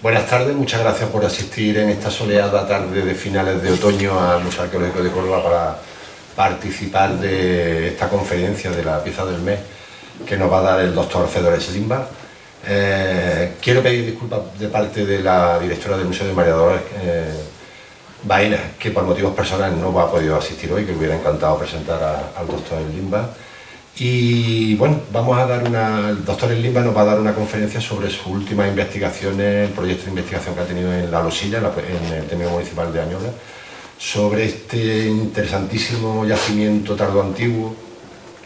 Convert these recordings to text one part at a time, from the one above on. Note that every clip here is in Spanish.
Buenas tardes, muchas gracias por asistir en esta soleada tarde de finales de otoño al Museo Arqueológico de Córdoba para participar de esta conferencia de la pieza del mes que nos va a dar el doctor Fedor Slimba. Eh, quiero pedir disculpas de parte de la directora del Museo de María Dolores eh, Baena, que por motivos personales no ha podido asistir hoy, que hubiera encantado presentar al doctor Slimba. Y bueno, vamos a dar una, el doctor Limba nos va a dar una conferencia sobre sus últimas investigaciones, el proyecto de investigación que ha tenido en La Losilla, en el Término Municipal de Añola, sobre este interesantísimo yacimiento tardo antiguo,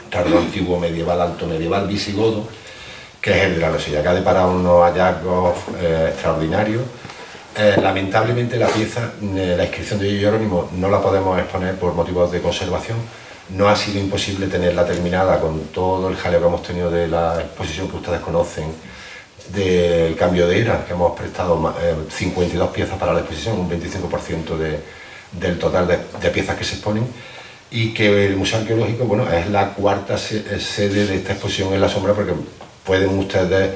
tardo antiguo medieval, alto medieval, visigodo, que es el de La Losilla, que ha deparado unos hallazgos eh, extraordinarios. Eh, lamentablemente la pieza, eh, la inscripción de Jerónimo no la podemos exponer por motivos de conservación, no ha sido imposible tenerla terminada con todo el jaleo que hemos tenido de la exposición que ustedes conocen, del cambio de era, que hemos prestado 52 eh, piezas para la exposición, un 25% del total de, piezas que se exponen, y que el Museo Arqueológico bueno, es la cuarta eh, sede de esta exposición en la sombra, porque pueden ustedes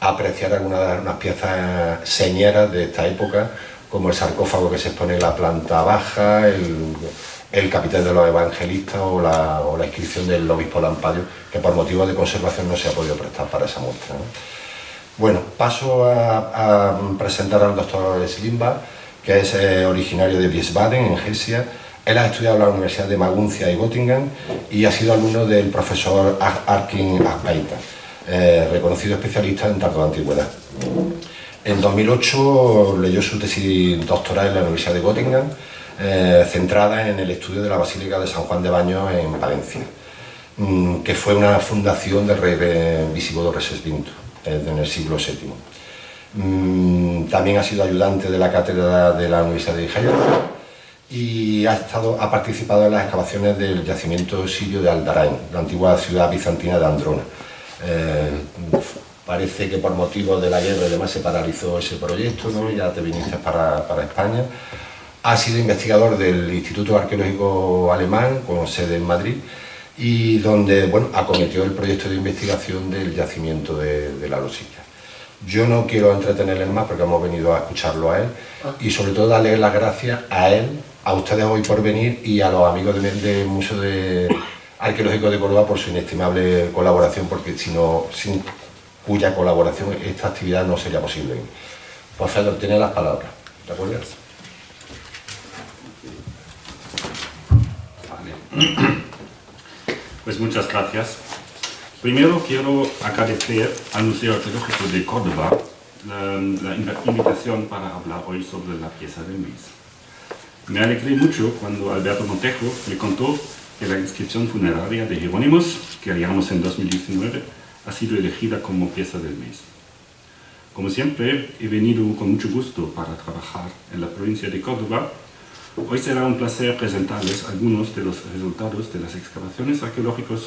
apreciar algunas de las piezas señeras de esta época, como el sarcófago que se expone en la planta baja, el, el capitán de los evangelistas o la, inscripción del obispo Lampadio, que por motivos de conservación no se ha podido prestar para esa muestra. Bueno, paso a, presentar al doctor Slimba, que es eh, originario de Wiesbaden, en Hesse. Él ha estudiado en la Universidad de Maguncia y Göttingen y ha sido alumno del profesor Arkin Aspeita, eh, reconocido especialista en tardo antigüedad. En 2008 leyó su tesis doctoral en la Universidad de Göttingen eh, centrada en el estudio de la Basílica de San Juan de Baños en Valencia, mm, que fue una fundación del rey visigodo Resesvinto eh, en el siglo VII. Mm, también ha sido ayudante de la cátedra de la Universidad de Jaén y ha, participado en las excavaciones del yacimiento sirio de Aldarain, la antigua ciudad bizantina de Androna. Eh, parece que por motivo de la guerra y demás se paralizó ese proyecto, ¿no? ya te viniste para, para España. Ha sido investigador del Instituto Arqueológico Alemán, con sede en Madrid, y donde bueno, acometió el proyecto de investigación del yacimiento de, la Losilla. Yo no quiero entretenerles más porque hemos venido a escucharlo a él ah. y sobre todo darle las gracias a él, a ustedes hoy por venir y a los amigos del Museo de Arqueológico de Córdoba por su inestimable colaboración porque si no, sin cuya colaboración esta actividad no sería posible. Pues Fedor, tiene las palabras. ¿De acuerdo? Pues muchas gracias. Primero quiero agradecer al Museo Arqueológico de Córdoba la, invitación para hablar hoy sobre la pieza del mes. Me alegré mucho cuando Alberto Montejo me contó que la inscripción funeraria de Jerónimos, que haríamos en 2019, ha sido elegida como pieza del mes. Como siempre, he venido con mucho gusto para trabajar en la provincia de Córdoba Hoy será un placer presentarles algunos de los resultados de las excavaciones arqueológicas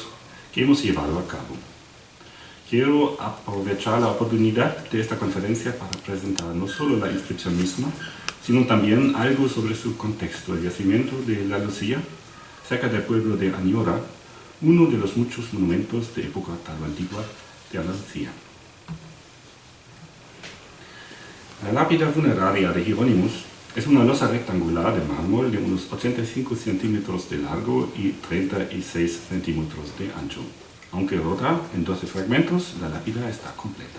que hemos llevado a cabo. Quiero aprovechar la oportunidad de esta conferencia para presentar no solo la inscripción misma, sino también algo sobre su contexto, el yacimiento de La Lucía, cerca del pueblo de Añora, uno de los muchos monumentos de época tan antigua de Andalucía. La lápida funeraria de Jerónimos es una losa rectangular de mármol de unos 85 centímetros de largo y 36 centímetros de ancho. Aunque rota en 12 fragmentos, la lápida está completa.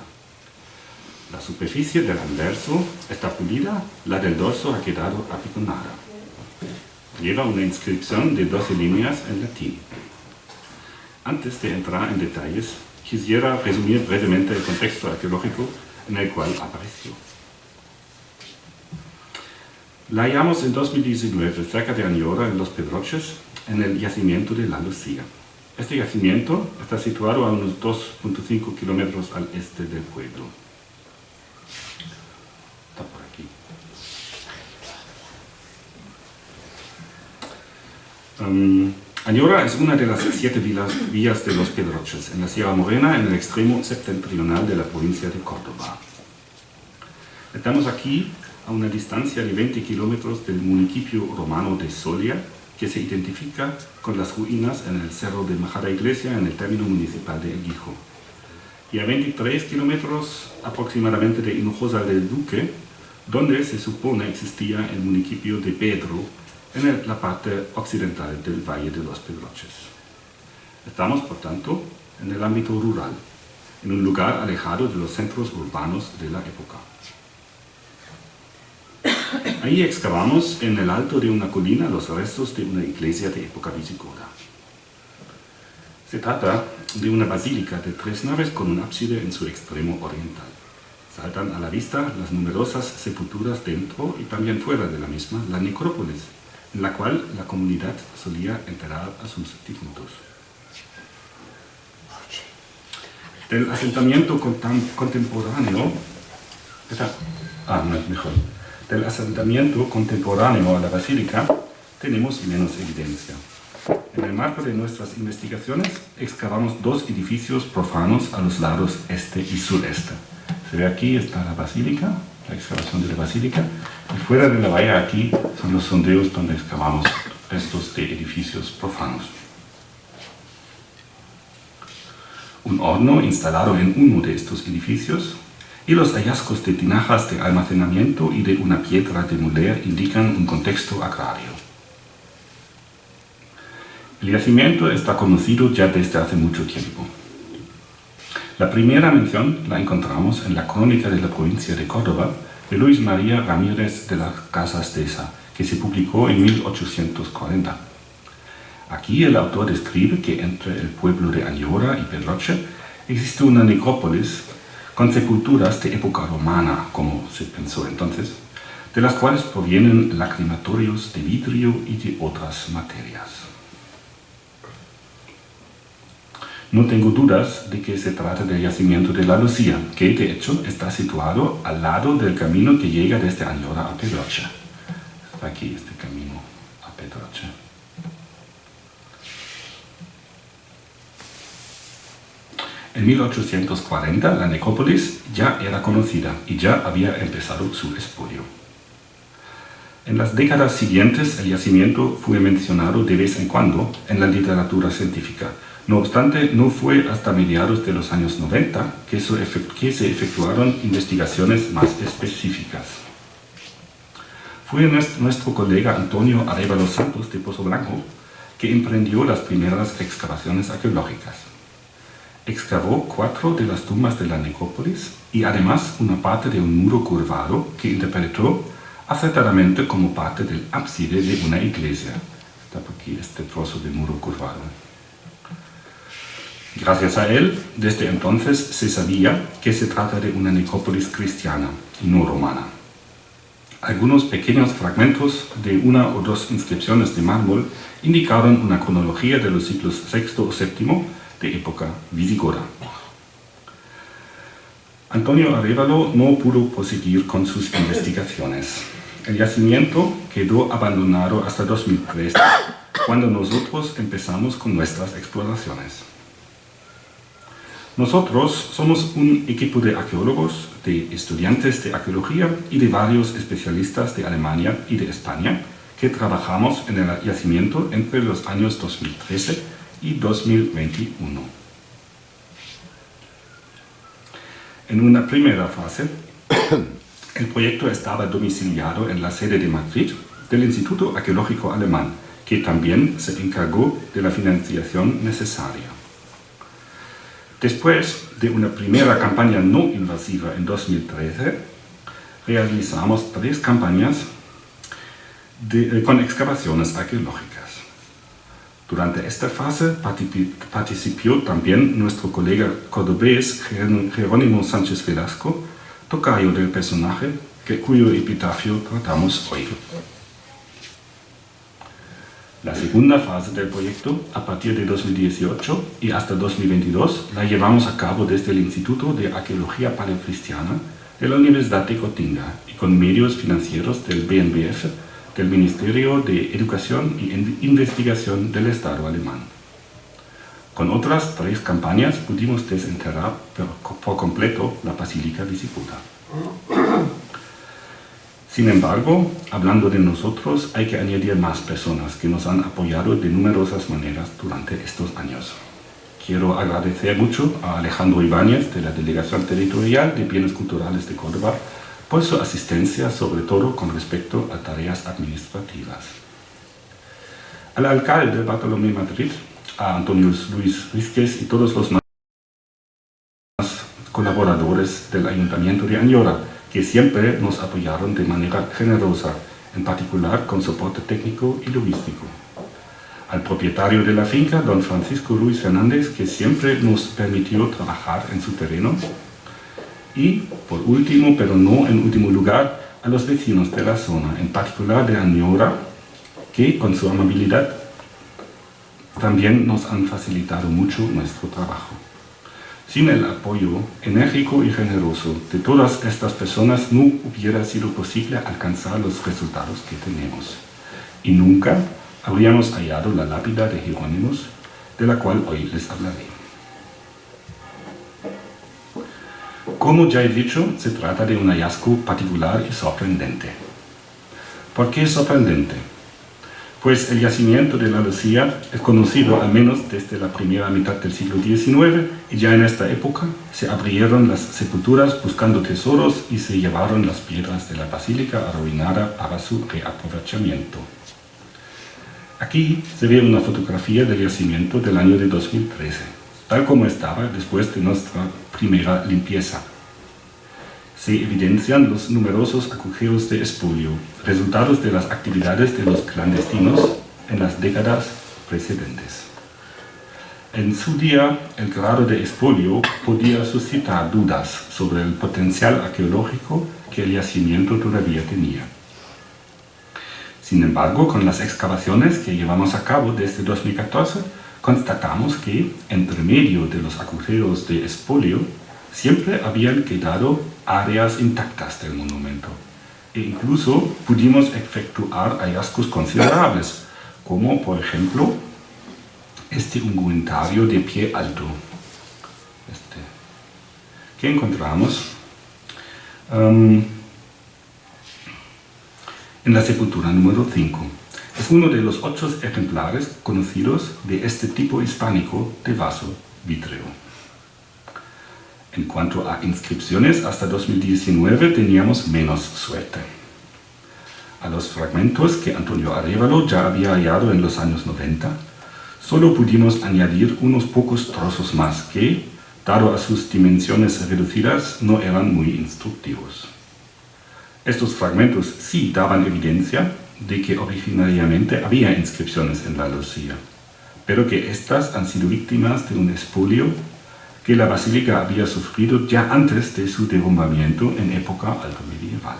La superficie del anverso está pulida, la del dorso ha quedado apiconada. Lleva una inscripción de 12 líneas en latín. Antes de entrar en detalles, quisiera resumir brevemente el contexto arqueológico en el cual apareció. La hallamos en 2019 cerca de Añora, en Los Pedroches, en el yacimiento de La Lucía. Este yacimiento está situado a unos 2.5 kilómetros al este del pueblo. Está por aquí. Um, Añora es una de las siete villas de Los Pedroches, en la Sierra Morena, en el extremo septentrional de la provincia de Córdoba. Estamos aquí a una distancia de 20 kilómetros del municipio romano de Solia, que se identifica con las ruinas en el cerro de Majara Iglesia en el término municipal de Guijo. y a 23 kilómetros aproximadamente de Hinojosa del Duque, donde se supone existía el municipio de Pedro, en la parte occidental del Valle de los Pedroches. Estamos, por tanto, en el ámbito rural, en un lugar alejado de los centros urbanos de la época. Ahí excavamos en el alto de una colina los restos de una iglesia de época visigoda. Se trata de una basílica de tres naves con un ábside en su extremo oriental. Saltan a la vista las numerosas sepulturas dentro y también fuera de la misma, la necrópolis, en la cual la comunidad solía enterrar a sus difuntos. Del asentamiento contemporáneo, ah, mejor. Del asentamiento contemporáneo a la basílica tenemos menos evidencia. En el marco de nuestras investigaciones excavamos dos edificios profanos a los lados este y sureste. Se ve aquí está la basílica, la excavación de la basílica, y fuera de la valla aquí son los sondeos donde excavamos restos de edificios profanos. Un horno instalado en uno de estos edificios y los hallazgos de tinajas de almacenamiento y de una piedra de moler indican un contexto agrario. El yacimiento está conocido ya desde hace mucho tiempo. La primera mención la encontramos en la crónica de la provincia de Córdoba de Luis María Ramírez de las Casas Deza, que se publicó en 1840. Aquí el autor describe que entre el pueblo de Añora y Pedroche existe una necrópolis con sepulturas de época romana, como se pensó entonces, de las cuales provienen lacrimatorios de vidrio y de otras materias. No tengo dudas de que se trata del yacimiento de la Lucía, que de hecho está situado al lado del camino que llega desde Añora a Pedroche. Está aquí este camino a Pedroche. En 1840 la necrópolis ya era conocida y ya había empezado su expolio. En las décadas siguientes el yacimiento fue mencionado de vez en cuando en la literatura científica, no obstante, no fue hasta mediados de los años 90 que se efectuaron investigaciones más específicas. Fue nuestro colega Antonio Arevalo Santos de Pozo Blanco que emprendió las primeras excavaciones arqueológicas. Excavó cuatro de las tumbas de la necrópolis y además una parte de un muro curvado que interpretó acertadamente como parte del ábside de una iglesia. Está aquí este trozo de muro curvado. Gracias a él, desde entonces se sabía que se trata de una necrópolis cristiana y no romana. Algunos pequeños fragmentos de una o dos inscripciones de mármol indicaron una cronología de los siglos VI o VII de época visigoda. Antonio Arevalo no pudo proseguir con sus investigaciones. El yacimiento quedó abandonado hasta 2003, cuando nosotros empezamos con nuestras exploraciones. Nosotros somos un equipo de arqueólogos, de estudiantes de arqueología y de varios especialistas de Alemania y de España que trabajamos en el yacimiento entre los años 2013 y 2021. En una primera fase, el proyecto estaba domiciliado en la sede de Madrid del Instituto Arqueológico Alemán, que también se encargó de la financiación necesaria. Después de una primera campaña no invasiva en 2013, realizamos tres campañas eh, con excavaciones arqueológicas. Durante esta fase participó también nuestro colega cordobés Jerónimo Sánchez Velasco, tocayo del personaje cuyo epitafio tratamos hoy. La segunda fase del proyecto, a partir de 2018 y hasta 2022, la llevamos a cabo desde el Instituto de Arqueología Paleocristiana de la Universidad de Gotinga y con medios financieros del BNBF, del Ministerio de Educación y Investigación del Estado alemán. Con otras tres campañas pudimos desenterrar por completo la Basílica Visigoda. Sin embargo, hablando de nosotros, hay que añadir más personas que nos han apoyado de numerosas maneras durante estos años. Quiero agradecer mucho a Alejandro Ibáñez de la Delegación Territorial de Bienes Culturales de Córdoba por su asistencia, sobre todo con respecto a tareas administrativas. Al alcalde Bartolomé Madrid, a Antonio Luis Rizquez y todos los más colaboradores del Ayuntamiento de Añora, que siempre nos apoyaron de manera generosa, en particular con soporte técnico y logístico al propietario de la finca, don Francisco Luis Fernández, que siempre nos permitió trabajar en su terreno. Y, por último, pero no en último lugar, a los vecinos de la zona, en particular de Añora, que con su amabilidad también nos han facilitado mucho nuestro trabajo. Sin el apoyo enérgico y generoso de todas estas personas no hubiera sido posible alcanzar los resultados que tenemos. Y nunca habríamos hallado la lápida de Jerónimos, de la cual hoy les hablaré. Como ya he dicho, se trata de un hallazgo particular y sorprendente. ¿Por qué sorprendente? Pues el yacimiento de la Lucía es conocido al menos desde la primera mitad del siglo XIX y ya en esta época se abrieron las sepulturas buscando tesoros y se llevaron las piedras de la basílica arruinada para su reaprovechamiento. Aquí se ve una fotografía del yacimiento del año de 2013, tal como estaba después de nuestra primera limpieza. Se evidencian los numerosos agujeros de espolio, resultados de las actividades de los clandestinos en las décadas precedentes. En su día, el grado de espolio podía suscitar dudas sobre el potencial arqueológico que el yacimiento todavía tenía. Sin embargo, con las excavaciones que llevamos a cabo desde 2014, constatamos que, entre medio de los agujeros de espolio, siempre habían quedado áreas intactas del monumento. E incluso pudimos efectuar hallazgos considerables, como por ejemplo este ungüentario de pie alto. Este, que encontramos um, en la sepultura número 5. Es uno de los ocho ejemplares conocidos de este tipo hispánico de vaso vítreo. En cuanto a inscripciones, hasta 2019 teníamos menos suerte. A los fragmentos que Antonio Arevalo ya había hallado en los años 90, solo pudimos añadir unos pocos trozos más que, dado a sus dimensiones reducidas, no eran muy instructivos. Estos fragmentos sí daban evidencia de que originariamente había inscripciones en la Lucía, pero que éstas han sido víctimas de un espolio que la basílica había sufrido ya antes de su derrumbamiento en época alto medieval.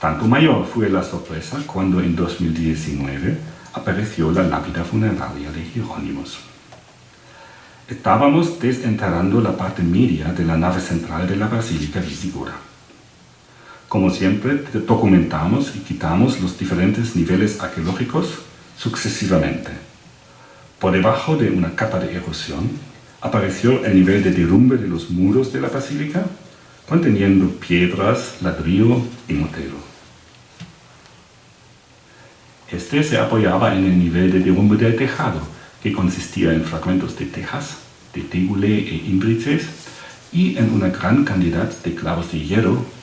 Tanto mayor fue la sorpresa cuando en 2019 apareció la lápida funeraria de Jerónimos. Estábamos desenterrando la parte media de la nave central de la basílica visigoda. Como siempre, documentamos y quitamos los diferentes niveles arqueológicos sucesivamente. Por debajo de una capa de erosión apareció el nivel de derrumbe de los muros de la basílica, conteniendo piedras, ladrillo y mortero. Este se apoyaba en el nivel de derrumbe del tejado, que consistía en fragmentos de tejas, de tegule e imbrices, y en una gran cantidad de clavos de hierro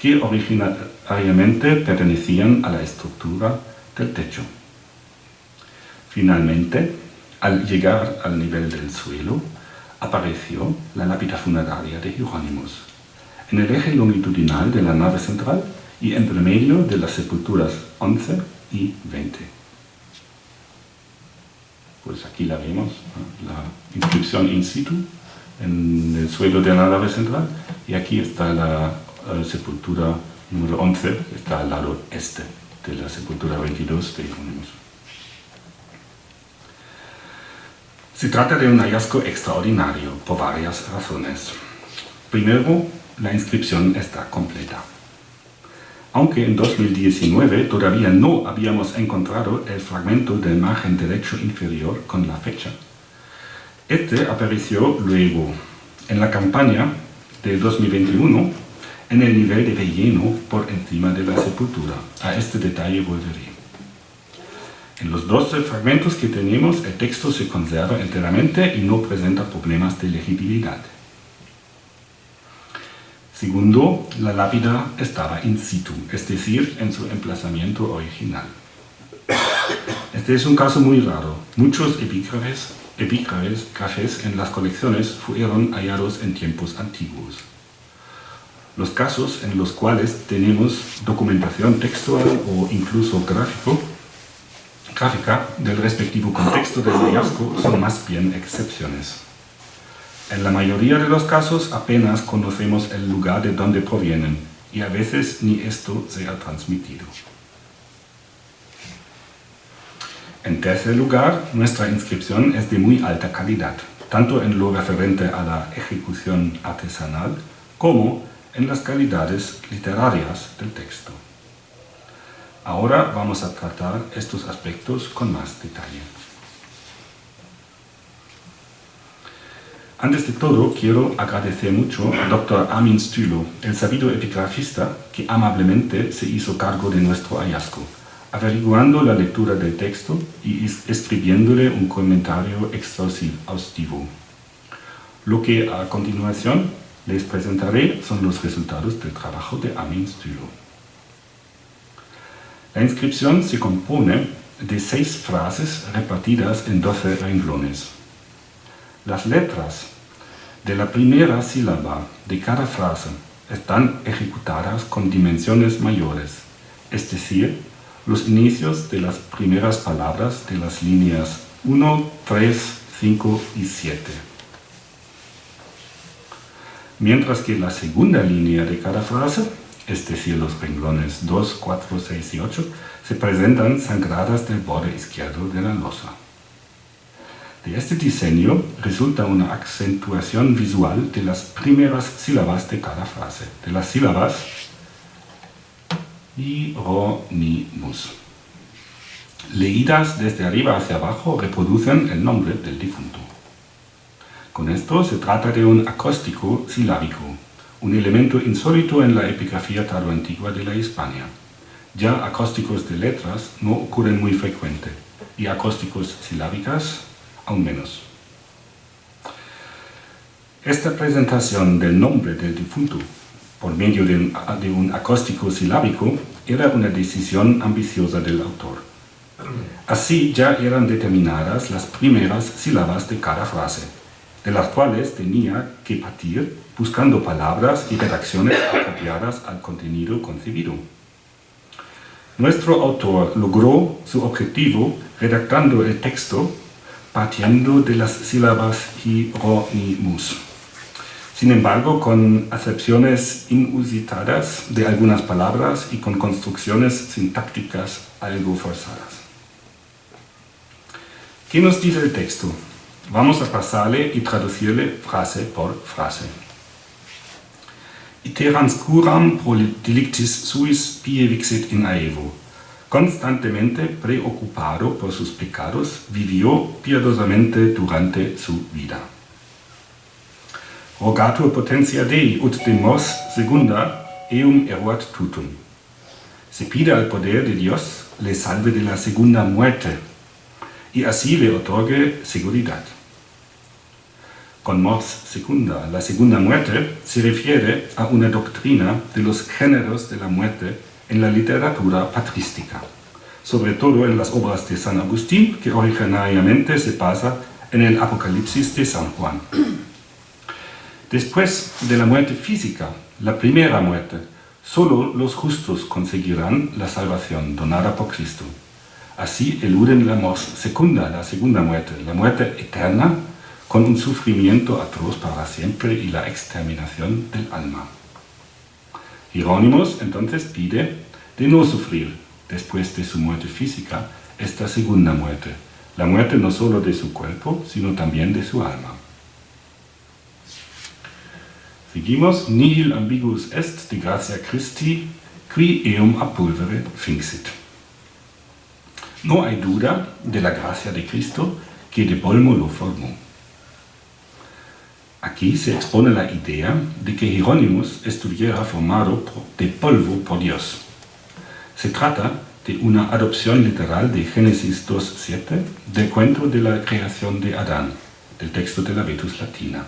que originariamente pertenecían a la estructura del techo. Finalmente, al llegar al nivel del suelo, apareció la lápida funeraria de Jerónimos, en el eje longitudinal de la nave central y entre medio de las sepulturas 11 y 20. Pues aquí la vemos, la inscripción in situ en el suelo de la nave central y aquí está la sepultura número 11 está al lado este de la sepultura 22 de Jerónimos. Se trata de un hallazgo extraordinario por varias razones. Primero, la inscripción está completa. Aunque en 2019 todavía no habíamos encontrado el fragmento del margen derecho inferior con la fecha, este apareció luego en la campaña de 2021 en el nivel de relleno por encima de la sepultura. A este detalle volveré. En los 12 fragmentos que tenemos, el texto se conserva enteramente y no presenta problemas de legibilidad. Segundo, la lápida estaba in situ, es decir, en su emplazamiento original. Este es un caso muy raro. Muchos epígrafes, epígrafes en las colecciones fueron hallados en tiempos antiguos. Los casos en los cuales tenemos documentación textual o incluso gráfico, gráfica del respectivo contexto del hallazgo son más bien excepciones. En la mayoría de los casos apenas conocemos el lugar de donde provienen y a veces ni esto se ha transmitido. En tercer lugar, nuestra inscripción es de muy alta calidad, tanto en lo referente a la ejecución artesanal como en las calidades literarias del texto. Ahora vamos a tratar estos aspectos con más detalle. Antes de todo, quiero agradecer mucho al Dr. Armin Stülo, el sabido epigrafista que amablemente se hizo cargo de nuestro hallazgo, averiguando la lectura del texto y escribiéndole un comentario exhaustivo. Lo que a continuación les presentaré son los resultados del trabajo de Armin Stülo. La inscripción se compone de seis frases repartidas en doce renglones. Las letras de la primera sílaba de cada frase están ejecutadas con dimensiones mayores, es decir, los inicios de las primeras palabras de las líneas 1, 3, 5 y 7. Mientras que la segunda línea de cada frase, es decir, los renglones 2, 4, 6 y 8, se presentan sangradas del borde izquierdo de la losa. De este diseño resulta una acentuación visual de las primeras sílabas de cada frase, de las sílabas Hieronymus. Leídas desde arriba hacia abajo reproducen el nombre del difunto. Con esto se trata de un acóstico silábico, un elemento insólito en la epigrafía antigua de la Hispania. Ya acósticos de letras no ocurren muy frecuente, y acósticos silábicas aún menos. Esta presentación del nombre del difunto por medio de un, acóstico silábico era una decisión ambiciosa del autor. Así ya eran determinadas las primeras sílabas de cada frase, de las cuales tenía que partir buscando palabras y redacciones apropiadas al contenido concebido. Nuestro autor logró su objetivo redactando el texto partiendo de las sílabas hieronymus. Sin embargo, con acepciones inusitadas de algunas palabras y con construcciones sintácticas algo forzadas. ¿Qué nos dice el texto? Vamos a pasarle y traducirle frase por frase. Iterans curam pro delictis suis pie vixit in aevo constantemente preocupado por sus pecados, vivió piadosamente durante su vida. Rogatur potentia Dei ut de mos segunda eum eruat tutum. Se pide al poder de Dios le salve de la segunda muerte y así le otorgue seguridad. Con mors segunda, la segunda muerte se refiere a una doctrina de los géneros de la muerte en la literatura patrística, sobre todo en las obras de San Agustín, que originariamente se pasa en el Apocalipsis de San Juan. Después de la muerte física, la primera muerte, solo los justos conseguirán la salvación donada por Cristo. Así eluden la muerte segunda, la segunda muerte, la muerte eterna, con un sufrimiento atroz para siempre y la exterminación del alma. Hieronymus entonces pide de no sufrir después de su muerte física esta segunda muerte, la muerte no solo de su cuerpo, sino también de su alma. Seguimos, nihil ambiguus est de gratia Christi, qui eum a pulvere. No hay duda de la gracia de Cristo que de polvo lo formó. Aquí se expone la idea de que Hieronymus estuviera formado de polvo por Dios. Se trata de una adopción literal de Génesis 2.7 del cuento de la creación de Adán, del texto de la Vetus Latina.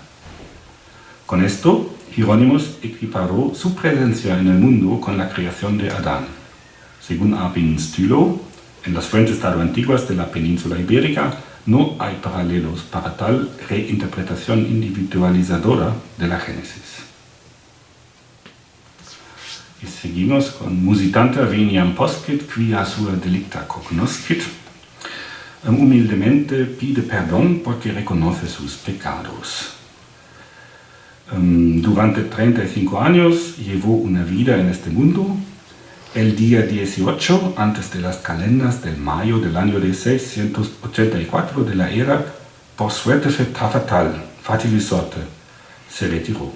Con esto, Hieronymus equiparó su presencia en el mundo con la creación de Adán. Según Abin Stylo, en las fuentes antiguas de la península ibérica no hay paralelos para tal reinterpretación individualizadora de la Génesis. Y seguimos con musitante veniam poscit, quia sua delicta cognoscit. Humildemente pide perdón porque reconoce sus pecados. Durante 35 años llevó una vida en este mundo. El día 18, antes de las calendas del mayo del año de 684 de la era, por suerte fatal, fatilizote, se retiró.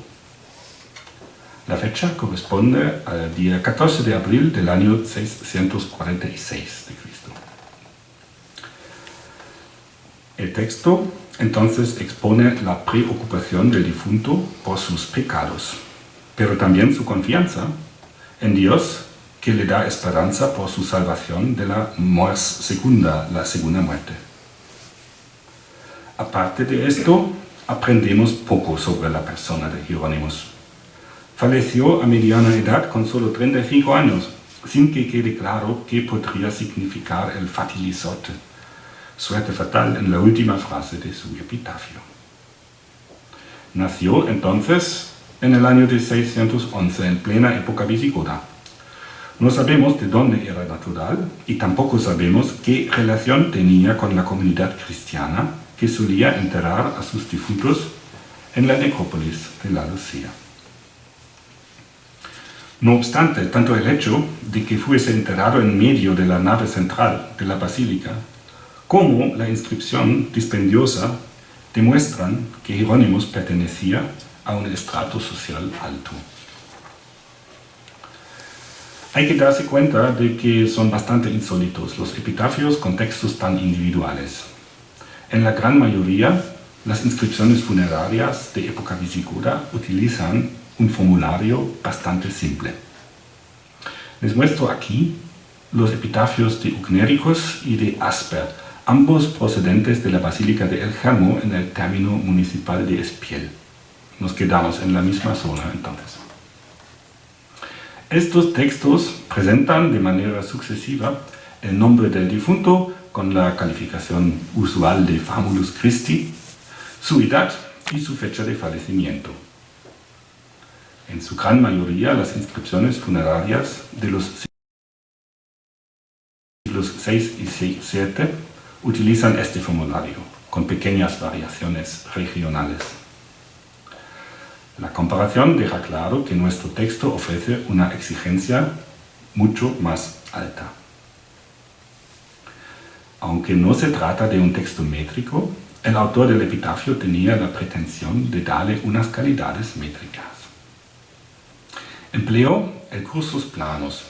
La fecha corresponde al día 14 de abril del año 646 de Cristo. El texto entonces expone la preocupación del difunto por sus pecados, pero también su confianza en Dios que le da esperanza por su salvación de la muerte segunda, la segunda muerte. Aparte de esto, aprendemos poco sobre la persona de Jerónimos Falleció a mediana edad con solo 35 años, sin que quede claro qué podría significar el fatilizote, suerte fatal en la última frase de su epitafio. Nació entonces en el año de 611, en plena época visigoda. No sabemos de dónde era natural y tampoco sabemos qué relación tenía con la comunidad cristiana que solía enterrar a sus difuntos en la necrópolis de la Lucía. No obstante, tanto el hecho de que fuese enterrado en medio de la nave central de la basílica, como la inscripción dispendiosa demuestran que Jerónimos pertenecía a un estrato social alto. Hay que darse cuenta de que son bastante insólitos los epitafios con textos tan individuales. En la gran mayoría, las inscripciones funerarias de época visigoda utilizan un formulario bastante simple. Les muestro aquí los epitafios de Ugnéricos y de Asper, ambos procedentes de la Basílica de El Germo en el término municipal de Espiel. Nos quedamos en la misma zona entonces. Estos textos presentan de manera sucesiva el nombre del difunto con la calificación usual de Famulus Christi, su edad y su fecha de fallecimiento en su gran mayoría las inscripciones funerarias de los siglos 6 y 7 utilizan este formulario, con pequeñas variaciones regionales. La comparación deja claro que nuestro texto ofrece una exigencia mucho más alta. Aunque no se trata de un texto métrico, el autor del epitafio tenía la pretensión de darle unas calidades métricas. Empleó el cursus planos,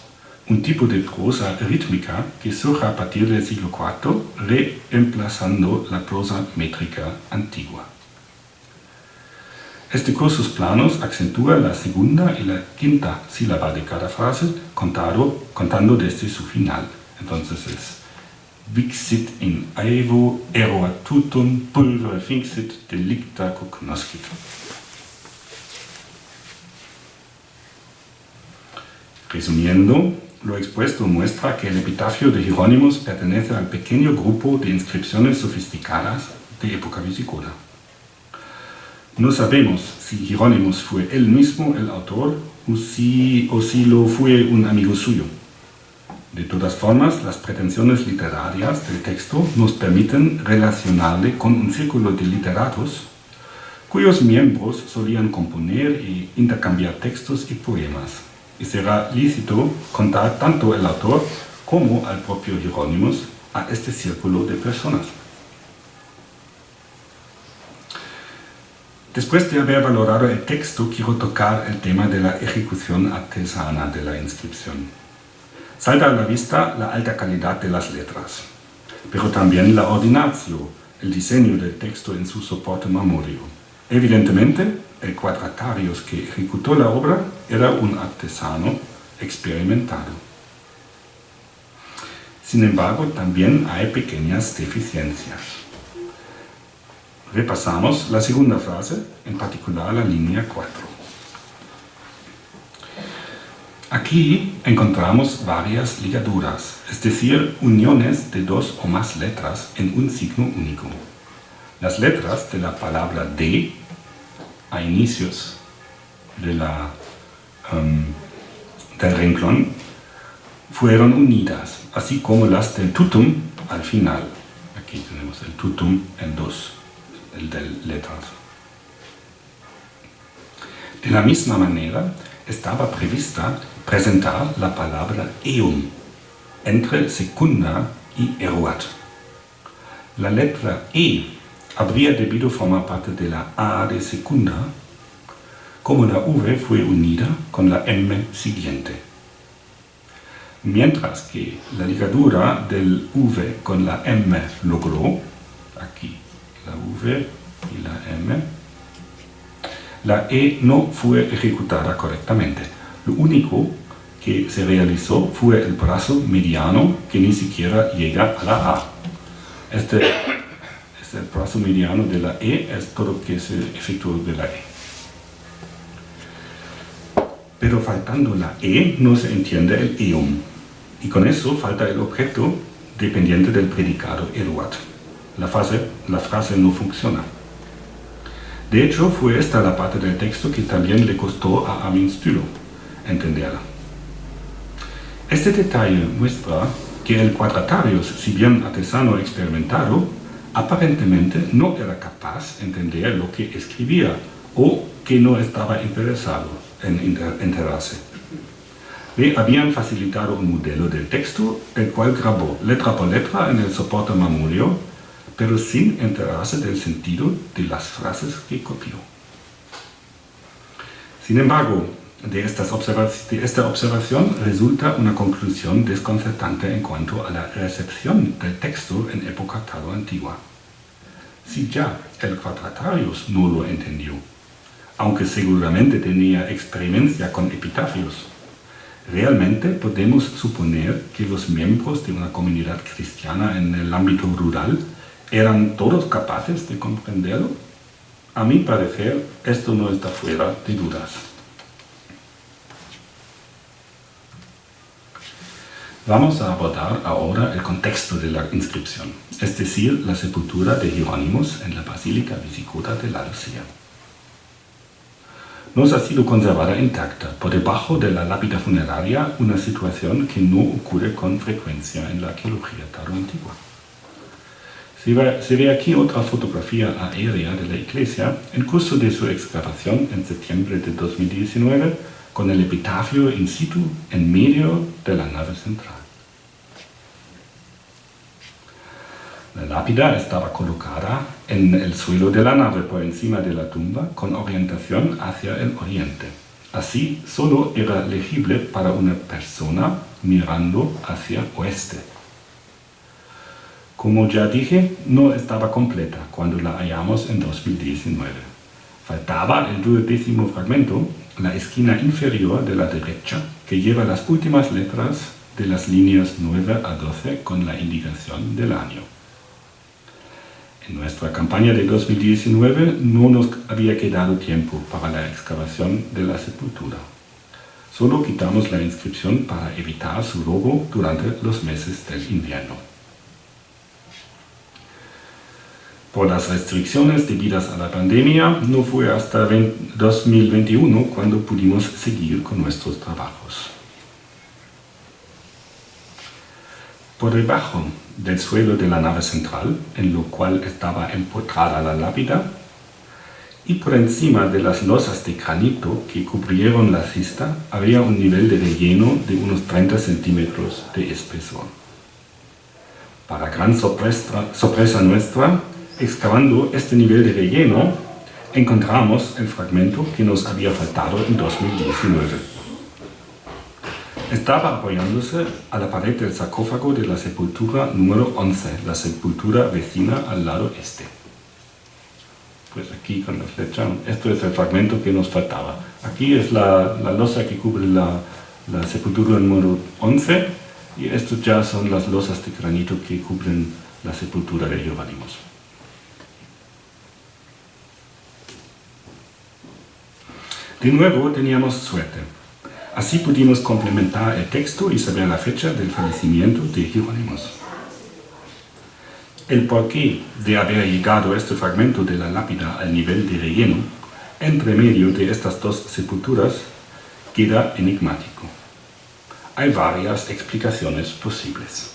un tipo de prosa rítmica que surge a partir del siglo IV, reemplazando la prosa métrica antigua. Este cursus planos acentúa la segunda y la quinta sílaba de cada frase contado, contando desde su final. Entonces es Vixit in aevo eroatutum pulvere finxit delicta cognoscit. Resumiendo, lo expuesto muestra que el epitafio de Jerónimos pertenece al pequeño grupo de inscripciones sofisticadas de época visigoda. No sabemos si Jerónimos fue él mismo el autor o si, o si lo fue un amigo suyo. De todas formas, las pretensiones literarias del texto nos permiten relacionarle con un círculo de literatos cuyos miembros solían componer e intercambiar textos y poemas y será lícito contar tanto el autor como al propio Jerónimos a este círculo de personas. Después de haber valorado el texto, quiero tocar el tema de la ejecución artesana de la inscripción. Salta a la vista la alta calidad de las letras, pero también la ordinatio, el diseño del texto en su soporte memorio. Evidentemente, el cuadratarios que ejecutó la obra era un artesano experimentado. Sin embargo, también hay pequeñas deficiencias. Repasamos la segunda frase, en particular la línea 4. Aquí encontramos varias ligaduras, es decir, uniones de dos o más letras en un signo único. Las letras de la palabra de a inicios de la, um, del renglón fueron unidas, así como las del tutum al final. Aquí tenemos el tutum en dos el de letras. De la misma manera, estaba prevista presentar la palabra eum entre secunda y eruat. La letra E habría debido formar parte de la A de secunda, como la V fue unida con la M siguiente. Mientras que la ligadura del V con la M logró, aquí la V y la M, la E no fue ejecutada correctamente. Lo único que se realizó fue el brazo mediano que ni siquiera llega a la A. Este es el brazo mediano de la E, es todo lo que se efectuó de la E. Pero faltando la E no se entiende el eum. Y con eso falta el objeto dependiente del predicado eruat. La, la frase no funciona. De hecho, fue esta la parte del texto que también le costó a Amin Stülow entenderla. Este detalle muestra que el cuadratarios, si bien artesano experimentado, aparentemente no era capaz de entender lo que escribía o que no estaba interesado en enterarse. Le habían facilitado un modelo del texto, el cual grabó letra por letra en el soporte mamurio, pero sin enterarse del sentido de las frases que copió. Sin embargo, de, estas de esta observación resulta una conclusión desconcertante en cuanto a la recepción del texto en época tardo antigua. Si ya el Quadratarius no lo entendió, aunque seguramente tenía experiencia con epitafios, realmente podemos suponer que los miembros de una comunidad cristiana en el ámbito rural eran todos capaces de comprenderlo. A mi parecer, esto no está fuera de dudas. Vamos a abordar ahora el contexto de la inscripción, es decir, la sepultura de Jerónimos en la Basílica Visigoda de la Lucía nos ha sido conservada intacta, por debajo de la lápida funeraria, una situación que no ocurre con frecuencia en la arqueología antigua. Se ve, se ve aquí otra fotografía aérea de la iglesia en curso de su excavación en septiembre de 2019 con el epitafio in situ en medio de la nave central. La lápida estaba colocada en el suelo de la nave por encima de la tumba con orientación hacia el oriente. Así solo era legible para una persona mirando hacia oeste. Como ya dije, no estaba completa cuando la hallamos en 2019. Faltaba el duodécimo fragmento, la esquina inferior de la derecha, que lleva las últimas letras de las líneas 9 a 12 con la indicación del año. En nuestra campaña de 2019 no nos había quedado tiempo para la excavación de la sepultura. Solo quitamos la inscripción para evitar su robo durante los meses del invierno. Por las restricciones debidas a la pandemia, no fue hasta 2021 cuando pudimos seguir con nuestros trabajos. Por debajo del suelo de la nave central, en lo cual estaba empotrada la lápida, y por encima de las losas de granito que cubrieron la cista había un nivel de relleno de unos 30 centímetros de espesor. Para gran sorpresa, sorpresa nuestra, excavando este nivel de relleno, encontramos el fragmento que nos había faltado en 2019. Estaba apoyándose a la pared del sarcófago de la sepultura número 11, la sepultura vecina al lado este. Pues aquí con la flecha, esto es el fragmento que nos faltaba. Aquí es la, losa que cubre la, sepultura número 11 y estos ya son las losas de granito que cubren la sepultura de Jerónimos. De nuevo teníamos suerte. Así pudimos complementar el texto y saber la fecha del fallecimiento de Jerónimos. El porqué de haber llegado este fragmento de la lápida al nivel de relleno, entre medio de estas dos sepulturas, queda enigmático. Hay varias explicaciones posibles.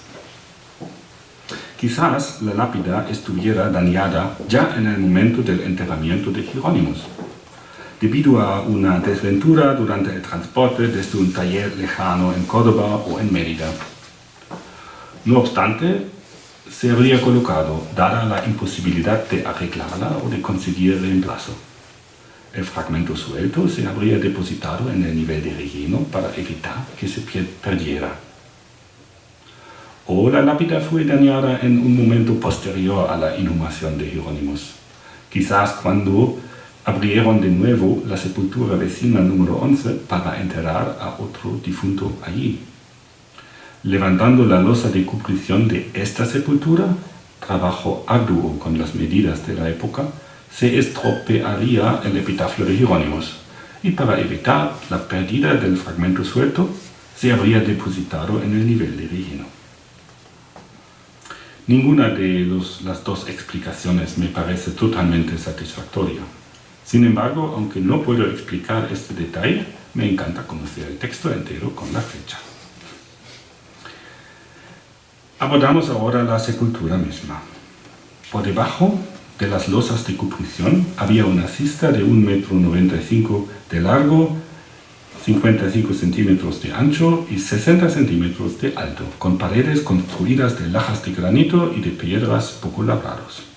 Quizás la lápida estuviera dañada ya en el momento del enterramiento de Jerónimos, debido a una desventura durante el transporte desde un taller lejano en Córdoba o en Mérida. No obstante, se habría colocado, dada la imposibilidad de arreglarla o de conseguir reemplazo. El fragmento suelto se habría depositado en el nivel de relleno para evitar que se perdiera. O la lápida fue dañada en un momento posterior a la inhumación de Jerónimos, quizás cuando abrieron de nuevo la sepultura vecina número 11 para enterrar a otro difunto allí. Levantando la losa de cubrición de esta sepultura, trabajo arduo con las medidas de la época, se estropearía el epitafio de Jerónimos, y para evitar la pérdida del fragmento suelto, se habría depositado en el nivel de relleno. Ninguna de las dos explicaciones me parece totalmente satisfactoria. Sin embargo, aunque no puedo explicar este detalle, me encanta conocer el texto entero con la fecha. Abordamos ahora la sepultura misma. Por debajo de las losas de cubrición había una cista de 1,95 m de largo, 55 centímetros de ancho y 60 centímetros de alto, con paredes construidas de lajas de granito y de piedras poco labrados.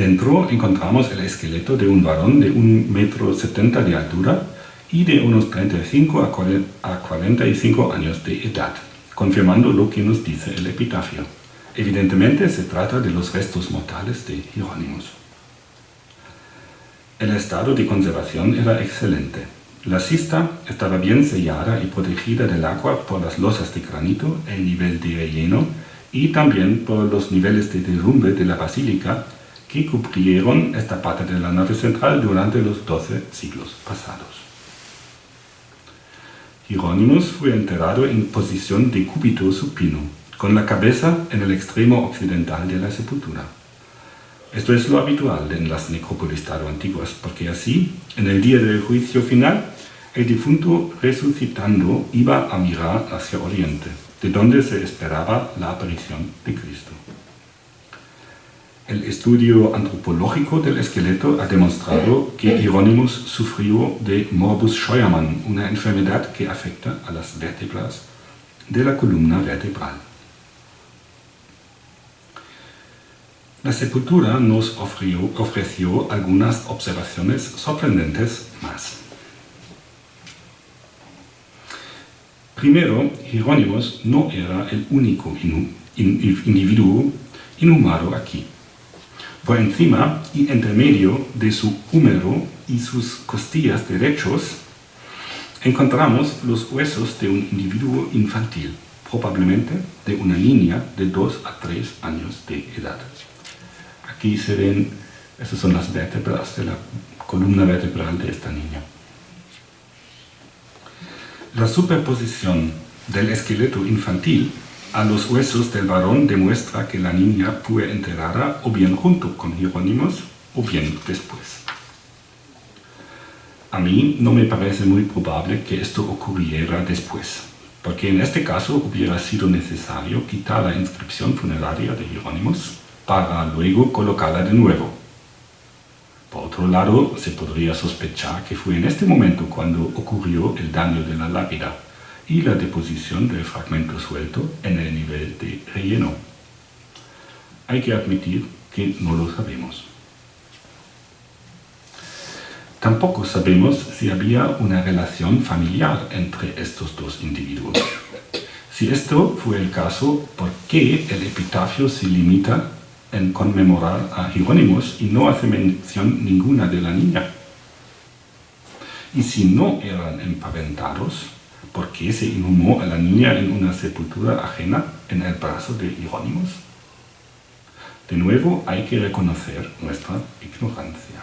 Dentro encontramos el esqueleto de un varón de 1,70 m de altura, y de unos 35 a 45 años de edad, confirmando lo que nos dice el epitafio. Evidentemente se trata de los restos mortales de Jerónimos. El estado de conservación era excelente. La cista estaba bien sellada y protegida del agua por las losas de granito, el nivel de relleno y también por los niveles de derrumbe de la basílica que cubrieron esta parte de la nave central durante los 12 siglos pasados. Hieronymus fue enterrado en posición de cúbito supino, con la cabeza en el extremo occidental de la sepultura. Esto es lo habitual en las necrópolis antiguas, porque así, en el día del juicio final, el difunto resucitando iba a mirar hacia oriente, de donde se esperaba la aparición de Cristo. El estudio antropológico del esqueleto ha demostrado que Hieronymus sufrió de morbus Scheuermann, una enfermedad que afecta a las vértebras de la columna vertebral. La sepultura nos ofreció, ofreció algunas observaciones sorprendentes más. Primero, Hieronymus no era el único individuo inhumado aquí. Por encima y entre medio de su húmero y sus costillas derechos, encontramos los huesos de un individuo infantil, probablemente de una niña de 2 a 3 años de edad. Aquí se ven, esas son las vértebras de la columna vertebral de esta niña. La superposición del esqueleto infantil a los huesos del varón demuestra que la niña fue enterrada o bien junto con Jerónimos o bien después. A mí no me parece muy probable que esto ocurriera después, porque en este caso hubiera sido necesario quitar la inscripción funeraria de Jerónimos para luego colocarla de nuevo. Por otro lado, se podría sospechar que fue en este momento cuando ocurrió el daño de la lápida, y la deposición del fragmento suelto en el nivel de relleno. Hay que admitir que no lo sabemos. Tampoco sabemos si había una relación familiar entre estos dos individuos. Si esto fue el caso, ¿por qué el epitafio se limita en conmemorar a Jerónimos y no hace mención ninguna de la niña? Y si no eran empaventados, ¿por qué se inhumó a la niña en una sepultura ajena en el brazo de Hierónimos? De nuevo hay que reconocer nuestra ignorancia.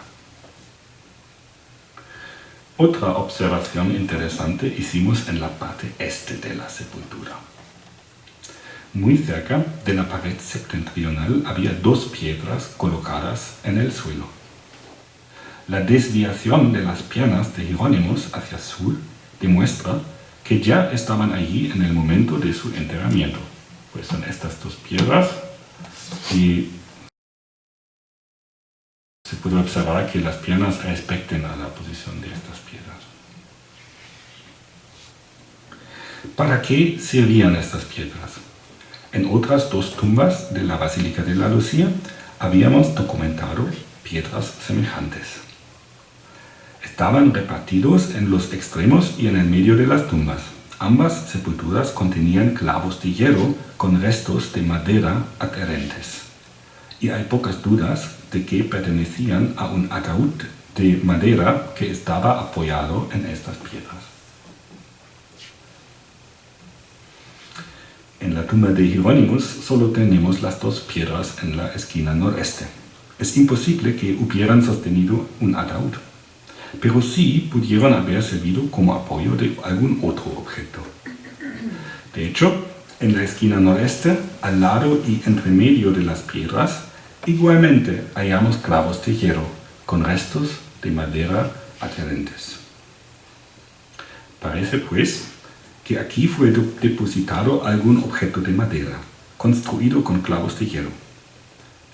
Otra observación interesante hicimos en la parte este de la sepultura. Muy cerca de la pared septentrional había dos piedras colocadas en el suelo. La desviación de las piernas de Jerónimos hacia sur demuestra que ya estaban allí en el momento de su enterramiento. Pues son estas dos piedras y se puede observar que las piernas respecten a la posición de estas piedras. ¿Para qué servían estas piedras? En otras dos tumbas de la Basílica de la Lucía habíamos documentado piedras semejantes. Estaban repartidos en los extremos y en el medio de las tumbas. Ambas sepulturas contenían clavos de hierro con restos de madera adherentes. Y hay pocas dudas de que pertenecían a un ataúd de madera que estaba apoyado en estas piedras. En la tumba de Jerónimos solo tenemos las dos piedras en la esquina noreste. Es imposible que hubieran sostenido un ataúd, pero sí pudieron haber servido como apoyo de algún otro objeto. De hecho, en la esquina noreste, al lado y entre medio de las piedras, Igualmente hallamos clavos de hierro con restos de madera adherentes. Parece pues que aquí fue depositado algún objeto de madera, construido con clavos de hierro.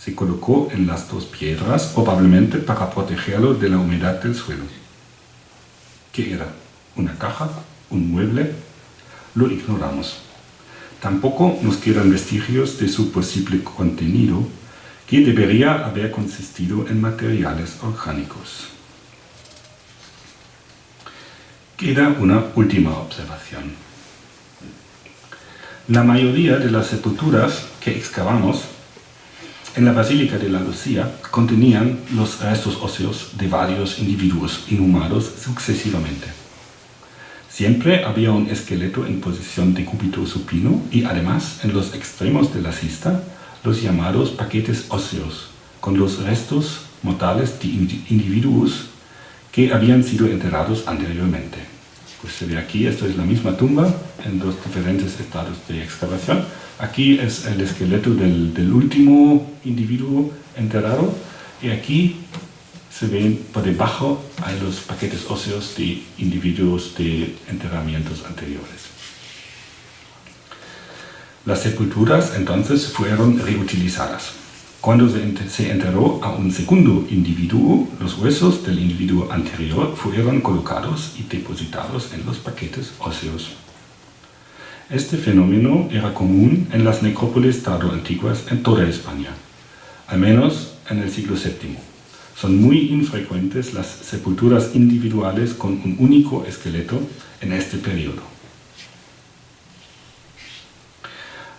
Se colocó en las dos piedras, probablemente para protegerlo de la humedad del suelo. ¿Qué era? ¿Una caja? ¿Un mueble? Lo ignoramos. Tampoco nos quedan vestigios de su posible contenido que debería haber consistido en materiales orgánicos. Queda una última observación. La mayoría de las sepulturas que excavamos en la Basílica de la Lucía contenían los restos óseos de varios individuos inhumados sucesivamente. Siempre había un esqueleto en posición de cúbito supino y además en los extremos de la cista los llamados paquetes óseos, con los restos mortales de individuos que habían sido enterrados anteriormente. Pues se ve aquí, esto es la misma tumba en dos diferentes estados de excavación. Aquí es el esqueleto del, del último individuo enterrado y aquí se ven por debajo hay los paquetes óseos de individuos de enterramientos anteriores. Las sepulturas entonces fueron reutilizadas. Cuando se enterró a un segundo individuo, los huesos del individuo anterior fueron colocados y depositados en los paquetes óseos. Este fenómeno era común en las necrópolis tardo-antiguas en toda España, al menos en el siglo VII. Son muy infrecuentes las sepulturas individuales con un único esqueleto en este periodo.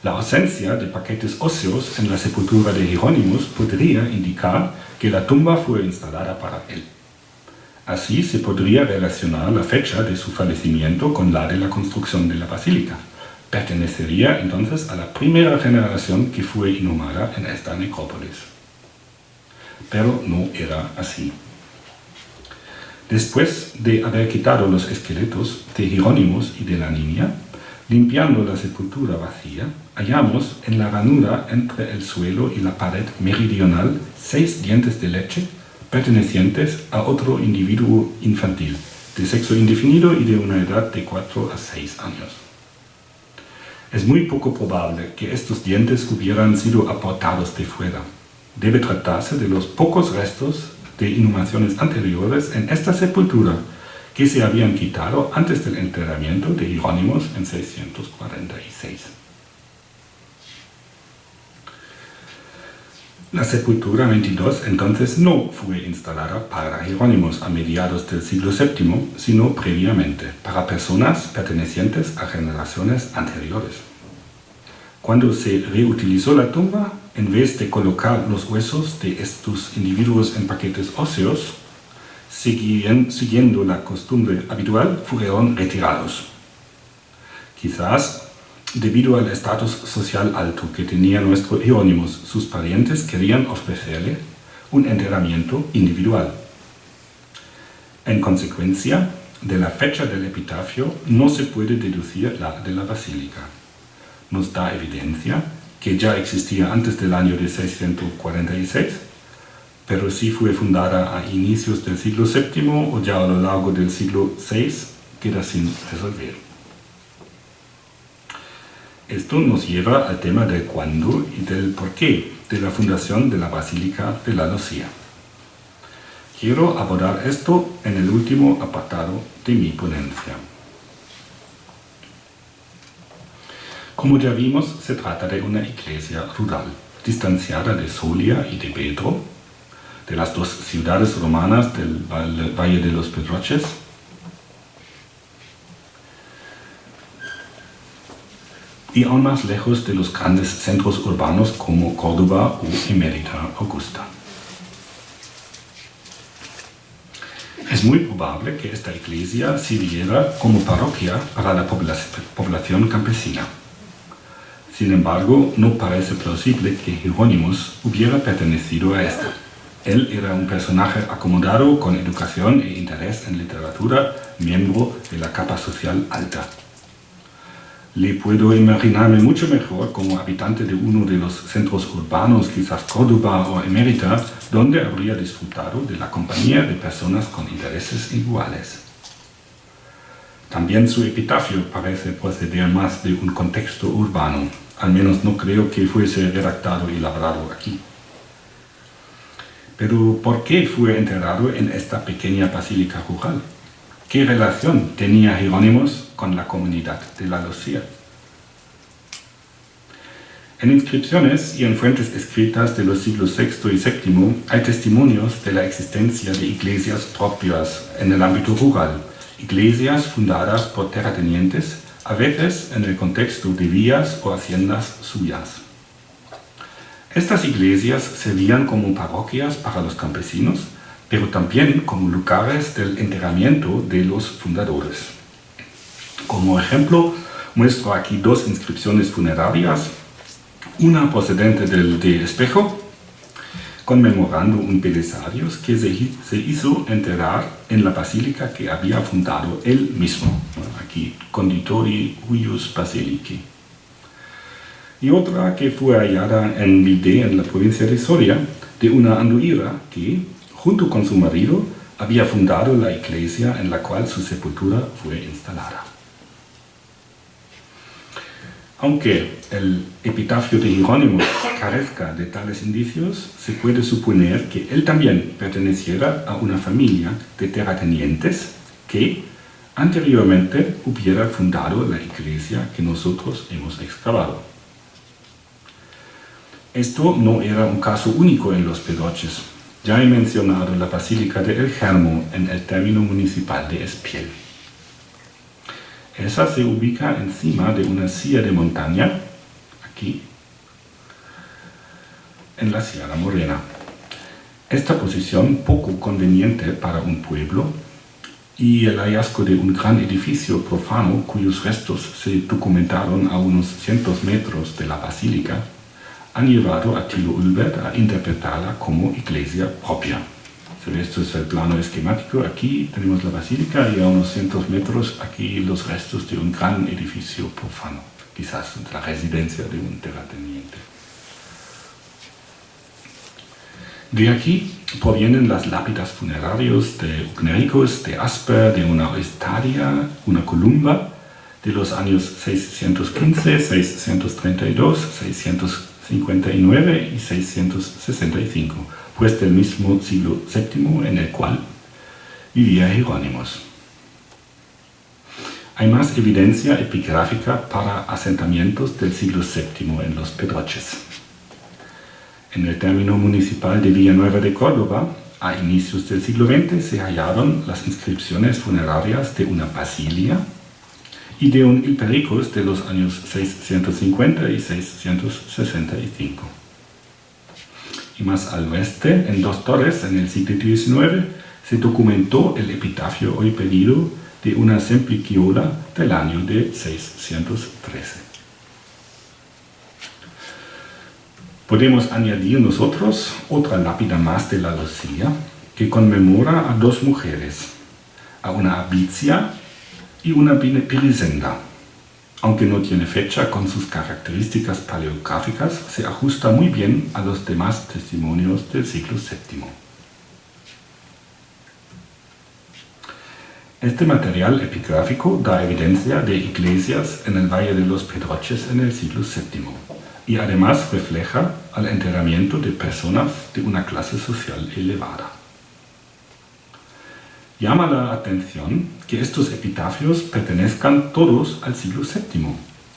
La ausencia de paquetes óseos en la sepultura de Jerónimos podría indicar que la tumba fue instalada para él. Así se podría relacionar la fecha de su fallecimiento con la de la construcción de la basílica. Pertenecería entonces a la primera generación que fue inhumada en esta necrópolis. Pero no era así. Después de haber quitado los esqueletos de Jerónimos y de la niña, Limpiando la sepultura vacía, hallamos en la ranura entre el suelo y la pared meridional seis dientes de leche pertenecientes a otro individuo infantil, de sexo indefinido y de una edad de 4 a 6 años. Es muy poco probable que estos dientes hubieran sido aportados de fuera. Debe tratarse de los pocos restos de inhumaciones anteriores en esta sepultura, que se habían quitado antes del enterramiento de Jerónimos en 646. La sepultura 22 entonces no fue instalada para Jerónimos a mediados del siglo VII, sino previamente, para personas pertenecientes a generaciones anteriores. Cuando se reutilizó la tumba, en vez de colocar los huesos de estos individuos en paquetes óseos, siguiendo la costumbre habitual, fueron retirados. Quizás debido al estatus social alto que tenía nuestro Hieronymus, sus parientes querían ofrecerle un enterramiento individual. En consecuencia, de la fecha del epitafio no se puede deducir la de la basílica. Nos da evidencia que ya existía antes del año de 646, pero si fue fundada a inicios del siglo VII o ya a lo largo del siglo VI, queda sin resolver. Esto nos lleva al tema del cuándo y del porqué de la fundación de la Basílica de la Lucía. Quiero abordar esto en el último apartado de mi ponencia. Como ya vimos, se trata de una iglesia rural, distanciada de Solia y de Pedro, de las dos ciudades romanas del Valle de los Pedroches, y aún más lejos de los grandes centros urbanos como Córdoba o Emerita Augusta. Es muy probable que esta iglesia sirviera como parroquia para la población campesina. Sin embargo, no parece plausible que Jerónimos hubiera pertenecido a esta. Él era un personaje acomodado con educación e interés en literatura, miembro de la capa social alta. Le puedo imaginarme mucho mejor como habitante de uno de los centros urbanos, quizás Córdoba o Emérita, donde habría disfrutado de la compañía de personas con intereses iguales. También su epitafio parece proceder más de un contexto urbano, al menos no creo que fuese redactado y labrado aquí. Pero ¿por qué fue enterrado en esta pequeña basílica rural? ¿Qué relación tenía Jerónimos con la comunidad de la Lucía? En inscripciones y en fuentes escritas de los siglos VI y VII hay testimonios de la existencia de iglesias propias en el ámbito rural, iglesias fundadas por terratenientes a veces en el contexto de vías o haciendas suyas. Estas iglesias servían como parroquias para los campesinos, pero también como lugares del enterramiento de los fundadores. Como ejemplo, muestro aquí dos inscripciones funerarias, una procedente del de Espejo, conmemorando un belisario que se, hizo enterrar en la basílica que había fundado él mismo, aquí, Conditori Huius Basilici. Y otra que fue hallada en Vide, en la provincia de Soria, de una anduira que, junto con su marido, había fundado la iglesia en la cual su sepultura fue instalada. Aunque el epitafio de Jerónimo carezca de tales indicios, se puede suponer que él también perteneciera a una familia de terratenientes que anteriormente hubiera fundado la iglesia que nosotros hemos excavado. Esto no era un caso único en los Pedroches. Ya he mencionado la Basílica de El Germo en el término municipal de Espiel. Esa se ubica encima de una silla de montaña, aquí, en la Sierra Morena. Esta posición poco conveniente para un pueblo y el hallazgo de un gran edificio profano cuyos restos se documentaron a unos cientos metros de la basílica han llevado a Tilo Ulbert a interpretarla como iglesia propia. Esto es el plano esquemático. Aquí tenemos la basílica y a unos cientos metros aquí los restos de un gran edificio profano, quizás la residencia de un terrateniente. De aquí provienen las lápidas funerarios de Ugnericus, de Asper, de una estadia, una columba, de los años 615, 632, 659 y 665 pues del mismo siglo VII en el cual vivía Jerónimos. Hay más evidencia epigráfica para asentamientos del siglo VII en los Pedroches. En el término municipal de Villanueva de Córdoba, a inicios del siglo XX se hallaron las inscripciones funerarias de una basilia y de un Ilpericus de los años 650 y 665 y más al oeste, en dos torres, en el siglo XIX, se documentó el epitafio hoy pedido de una sempliciola del año de 613. Podemos añadir nosotros otra lápida más de la Lucía que conmemora a dos mujeres, a una Abicia y una Pirisenda. Aunque no tiene fecha con sus características paleográficas, se ajusta muy bien a los demás testimonios del siglo VII. Este material epigráfico da evidencia de iglesias en el Valle de los Pedroches en el siglo VII y además refleja al enterramiento de personas de una clase social elevada. Llama la atención que estos epitafios pertenezcan todos al siglo VII.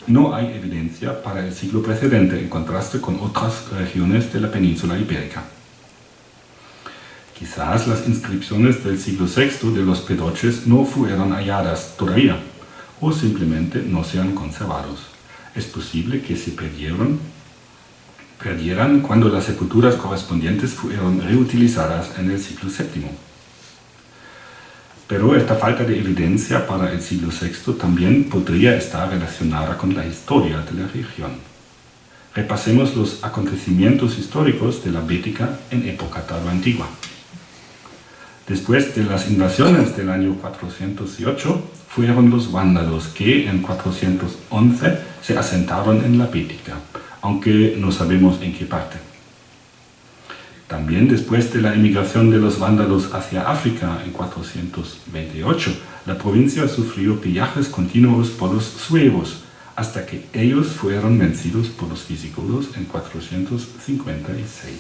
No hay evidencia para el siglo precedente en contraste con otras regiones de la península ibérica. Quizás las inscripciones del siglo VI de los Pedroches no fueron halladas todavía, o simplemente no se han conservado. Es posible que se perdieron, perdieran cuando las sepulturas correspondientes fueron reutilizadas en el siglo VII. Pero esta falta de evidencia para el siglo VI también podría estar relacionada con la historia de la región. Repasemos los acontecimientos históricos de la Bética en época antigua. Después de las invasiones del año 408, fueron los vándalos que en 411 se asentaron en la Bética, aunque no sabemos en qué parte. También después de la emigración de los vándalos hacia África en 428, la provincia sufrió pillajes continuos por los suevos, hasta que ellos fueron vencidos por los visigodos en 456.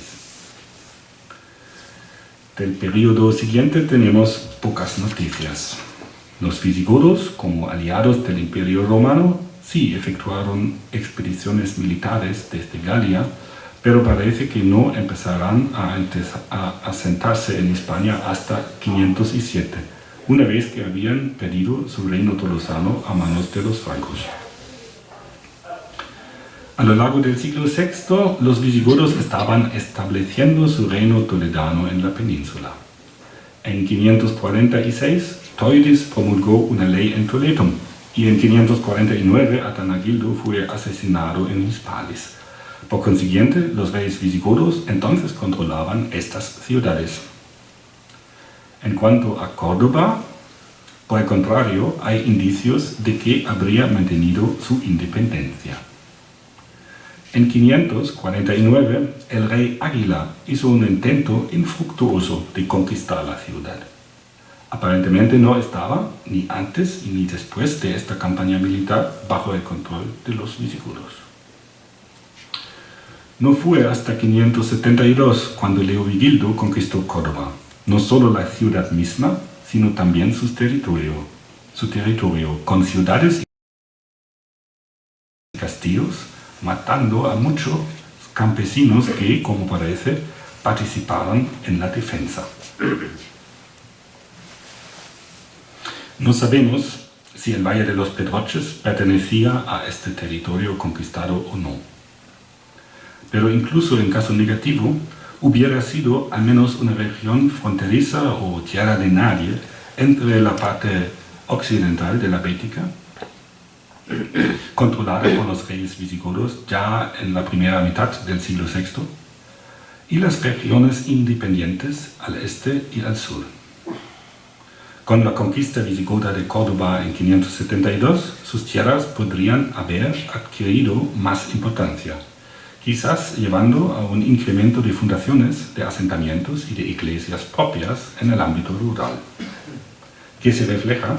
Del periodo siguiente tenemos pocas noticias. Los visigodos, como aliados del Imperio Romano, sí efectuaron expediciones militares desde Galia, pero parece que no empezarán a, asentarse en España hasta 507, una vez que habían pedido su reino tolosano a manos de los francos. A lo largo del siglo VI, los visigodos estaban estableciendo su reino toledano en la península. En 546, Toides promulgó una ley en Toledo, y en 549 Atanagildo fue asesinado en Hispalis. Por consiguiente, los reyes visigodos entonces controlaban estas ciudades. En cuanto a Córdoba, por el contrario, hay indicios de que habría mantenido su independencia. En 549, el rey Águila hizo un intento infructuoso de conquistar la ciudad. Aparentemente no estaba, ni antes ni después de esta campaña militar, bajo el control de los visigodos. No fue hasta 572 cuando Leovigildo conquistó Córdoba, no solo la ciudad misma, sino también su territorio, su territorio con ciudades y castillos, matando a muchos campesinos que, como parece, participaron en la defensa. No sabemos si el Valle de los Pedroches pertenecía a este territorio conquistado o no pero incluso en caso negativo, hubiera sido al menos una región fronteriza o tierra de nadie entre la parte occidental de la Bética, controlada por los reyes visigodos ya en la primera mitad del siglo VI, y las regiones independientes al este y al sur. Con la conquista visigoda de Córdoba en 572, sus tierras podrían haber adquirido más importancia quizás llevando a un incremento de fundaciones, de asentamientos y de iglesias propias en el ámbito rural, que se refleja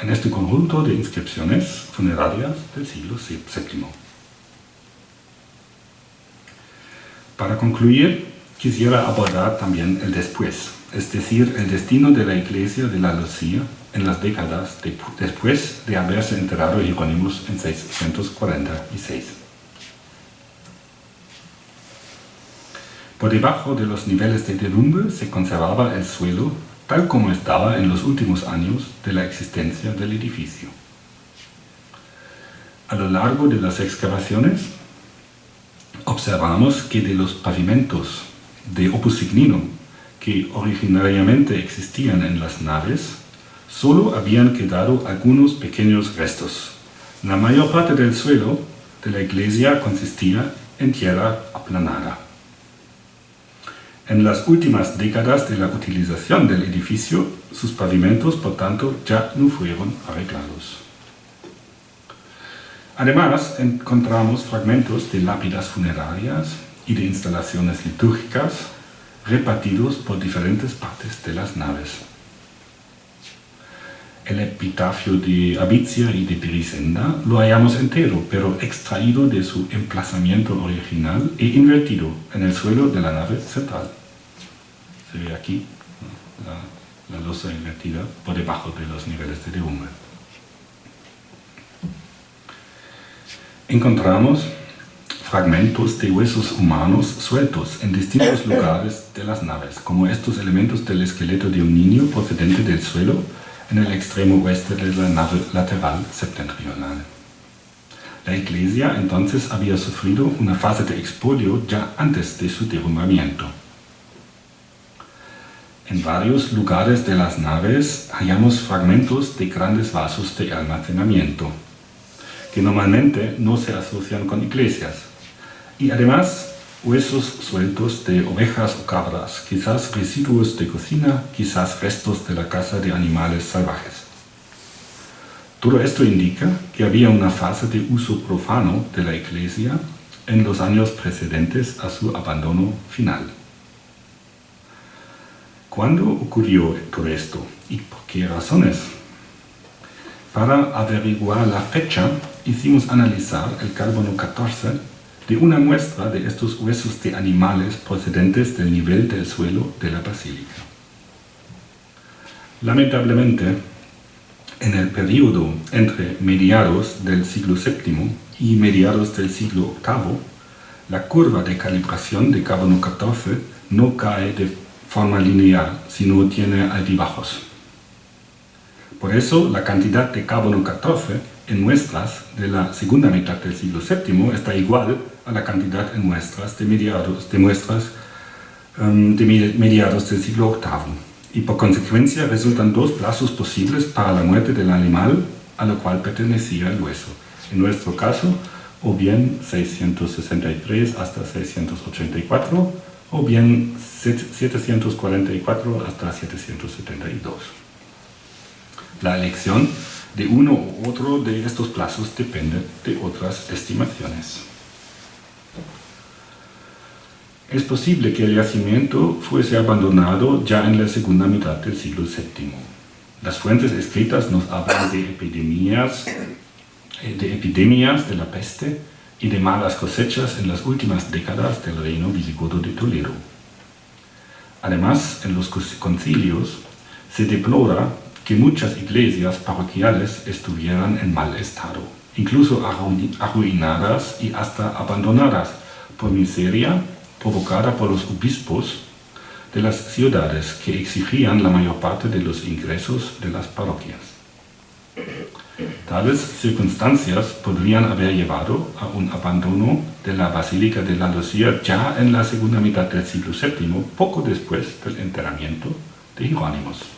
en este conjunto de inscripciones funerarias del siglo VII. Para concluir, quisiera abordar también el después, es decir, el destino de la iglesia de la Lucía en las décadas después de haberse enterrado Jerónimos en 646. Por debajo de los niveles de derrumbe se conservaba el suelo tal como estaba en los últimos años de la existencia del edificio. A lo largo de las excavaciones observamos que de los pavimentos de opus signino que originariamente existían en las naves, solo habían quedado algunos pequeños restos. La mayor parte del suelo de la iglesia consistía en tierra aplanada. En las últimas décadas de la utilización del edificio, sus pavimentos, por tanto, ya no fueron arreglados. Además, encontramos fragmentos de lápidas funerarias y de instalaciones litúrgicas repartidos por diferentes partes de las naves. El epitafio de Abicia y de Pirisenda lo hallamos entero, pero extraído de su emplazamiento original e invertido en el suelo de la nave central. Se ve aquí la, la losa invertida por debajo de los niveles de derrumbe. Encontramos fragmentos de huesos humanos sueltos en distintos lugares de las naves, como estos elementos del esqueleto de un niño procedente del suelo en el extremo oeste de la nave lateral septentrional. La iglesia entonces había sufrido una fase de expolio ya antes de su derrumbamiento. En varios lugares de las naves hallamos fragmentos de grandes vasos de almacenamiento, que normalmente no se asocian con iglesias, y además huesos sueltos de ovejas o cabras, quizás residuos de cocina, quizás restos de la caza de animales salvajes. Todo esto indica que había una fase de uso profano de la iglesia en los años precedentes a su abandono final. ¿Cuándo ocurrió todo esto y por qué razones? Para averiguar la fecha, hicimos analizar el carbono 14 de una muestra de estos huesos de animales procedentes del nivel del suelo de la basílica. Lamentablemente, en el periodo entre mediados del siglo VII y mediados del siglo VIII, la curva de calibración de carbono 14 no cae de forma lineal, sino tiene altibajos. Por eso, la cantidad de carbono 14 en muestras de la segunda mitad del siglo VII está igual a la cantidad en muestras de mediados, de muestras um, de mediados del siglo VIII. Y por consecuencia resultan dos plazos posibles para la muerte del animal a lo cual pertenecía el hueso. En nuestro caso, o bien 663 hasta 684, o bien 744 hasta 772. La elección de uno u otro de estos plazos depende de otras estimaciones. Es posible que el yacimiento fuese abandonado ya en la segunda mitad del siglo VII. Las fuentes escritas nos hablan de epidemias, eh, de epidemias de la peste y de malas cosechas en las últimas décadas del reino visigodo de Toledo. Además, en los concilios se deplora que muchas iglesias parroquiales estuvieran en mal estado, incluso arruinadas y hasta abandonadas por miseria provocada por los obispos de las ciudades que exigían la mayor parte de los ingresos de las parroquias. Tales circunstancias podrían haber llevado a un abandono de la Basílica de la Lucía ya en la segunda mitad del siglo VII, poco después del enterramiento de Jerónimos.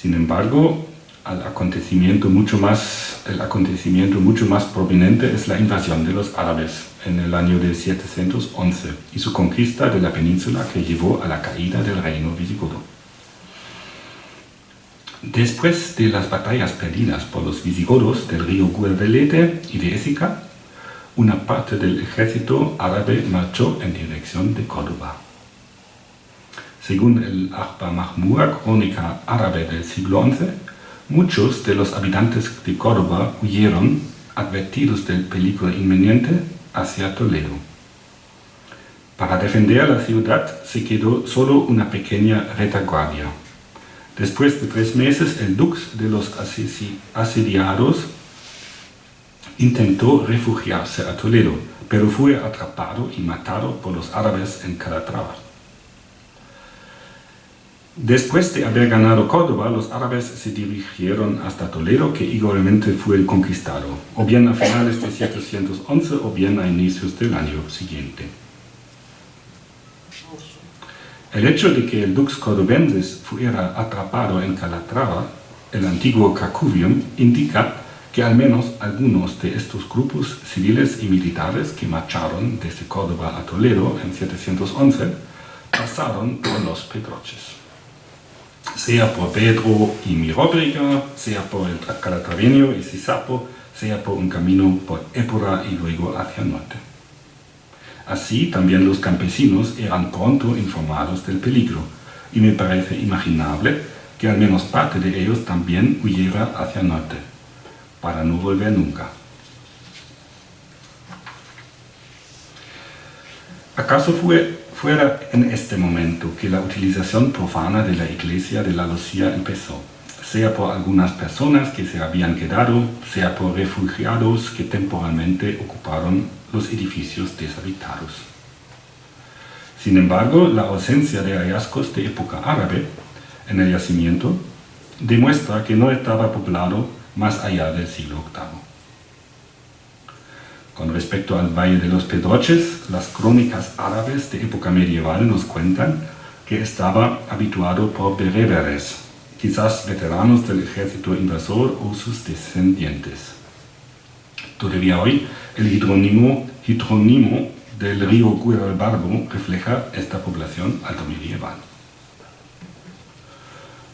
Sin embargo, el acontecimiento mucho más, el acontecimiento mucho más prominente es la invasión de los árabes en el año de 711 y su conquista de la península que llevó a la caída del reino visigodo. Después de las batallas perdidas por los visigodos del río Guadalete y de Ésica, una parte del ejército árabe marchó en dirección de Córdoba. Según el Akhbar Mahmur, crónica árabe del siglo XI, muchos de los habitantes de Córdoba huyeron, advertidos del peligro inminente, hacia Toledo. Para defender la ciudad se quedó solo una pequeña retaguardia. Después de tres meses, el dux de los asediados intentó refugiarse a Toledo, pero fue atrapado y matado por los árabes en Calatrava. Después de haber ganado Córdoba, los árabes se dirigieron hasta Toledo, que igualmente fue el conquistado, o bien a finales de 711 o bien a inicios del año siguiente. El hecho de que el Dux Cordobensis fuera atrapado en Calatrava, el antiguo Cacuvium, indica que al menos algunos de estos grupos civiles y militares que marcharon desde Córdoba a Toledo en 711 pasaron por los Pedroches. Sea por Pedro y Miróbriga, sea por el Calatraveño y Sisapo, sea por un camino por Épora y luego hacia el norte. Así también los campesinos eran pronto informados del peligro, y me parece imaginable que al menos parte de ellos también huyera hacia el norte, para no volver nunca. ¿Acaso fue, fuera en este momento que la utilización profana de la iglesia de la Lucía empezó? sea por algunas personas que se habían quedado, sea por refugiados que temporalmente ocuparon los edificios deshabitados. Sin embargo, la ausencia de hallazgos de época árabe en el yacimiento demuestra que no estaba poblado más allá del siglo VIII. Con respecto al Valle de los Pedroches, las crónicas árabes de época medieval nos cuentan que estaba habituado por bereberes, quizás veteranos del ejército invasor o sus descendientes. Todavía hoy, el hidrónimo, hidrónimo del río Guadalbarbo refleja esta población alto medieval.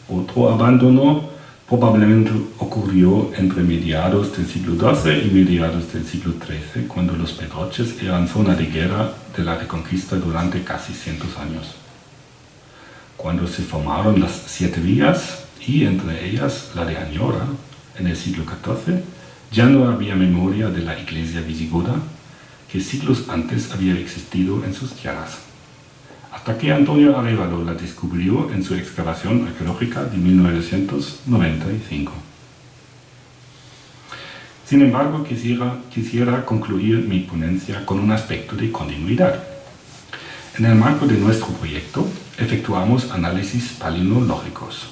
Otro abandono probablemente ocurrió entre mediados del siglo XII y mediados del siglo XIII, cuando los Pedroches eran zona de guerra de la reconquista durante casi cientos años cuando se formaron las siete vías y entre ellas la de Añora en el siglo XIV, ya no había memoria de la iglesia visigoda que siglos antes había existido en sus tierras. Hasta que Antonio Arevalo la descubrió en su excavación arqueológica de 1995. Sin embargo, quisiera, quisiera concluir mi ponencia con un aspecto de continuidad. En el marco de nuestro proyecto, efectuamos análisis palinológicos.